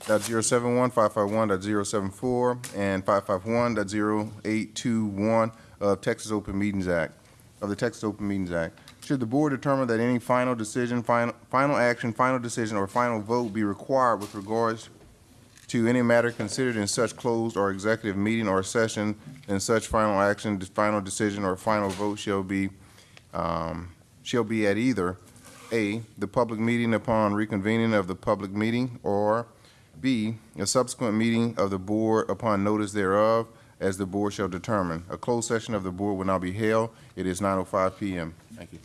dot zero seven one, five five one dot zero seven four, and five five one dot zero eight two one of Texas Open Meetings Act, of the Texas Open Meetings Act. Should the board determine that any final decision, final, final action, final decision, or final vote be required with regards to any matter considered in such closed or executive meeting or session, then such final action, final decision, or final vote shall be, um, shall be at either, A, the public meeting upon reconvening of the public meeting, or B, a subsequent meeting of the board upon notice thereof, as the board shall determine. A closed session of the board will now be held. It is nine oh five PM. Thank you.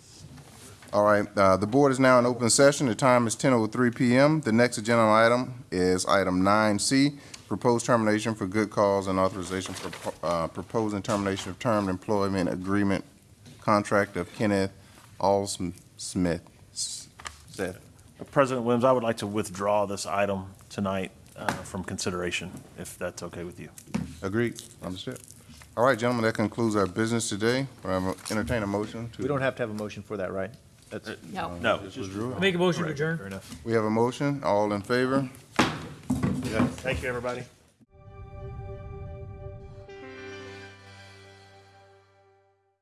All right, uh, the board is now in open session. The time is ten oh three PM. The next agenda item is item nine C, proposed termination for good cause and authorization for, uh, proposing termination of term employment agreement contract of Kenneth Alsmith. Said. President Williams, I would like to withdraw this item tonight uh, from consideration, if that's okay with you. Agreed, understood. All right, gentlemen, that concludes our business today. I entertain a motion to. We don't have to have a motion for that, right? That's. No. No. Just withdrew it. Make a motion to Fair adjourn. enough. We have a motion. All in favor? Thank you, everybody.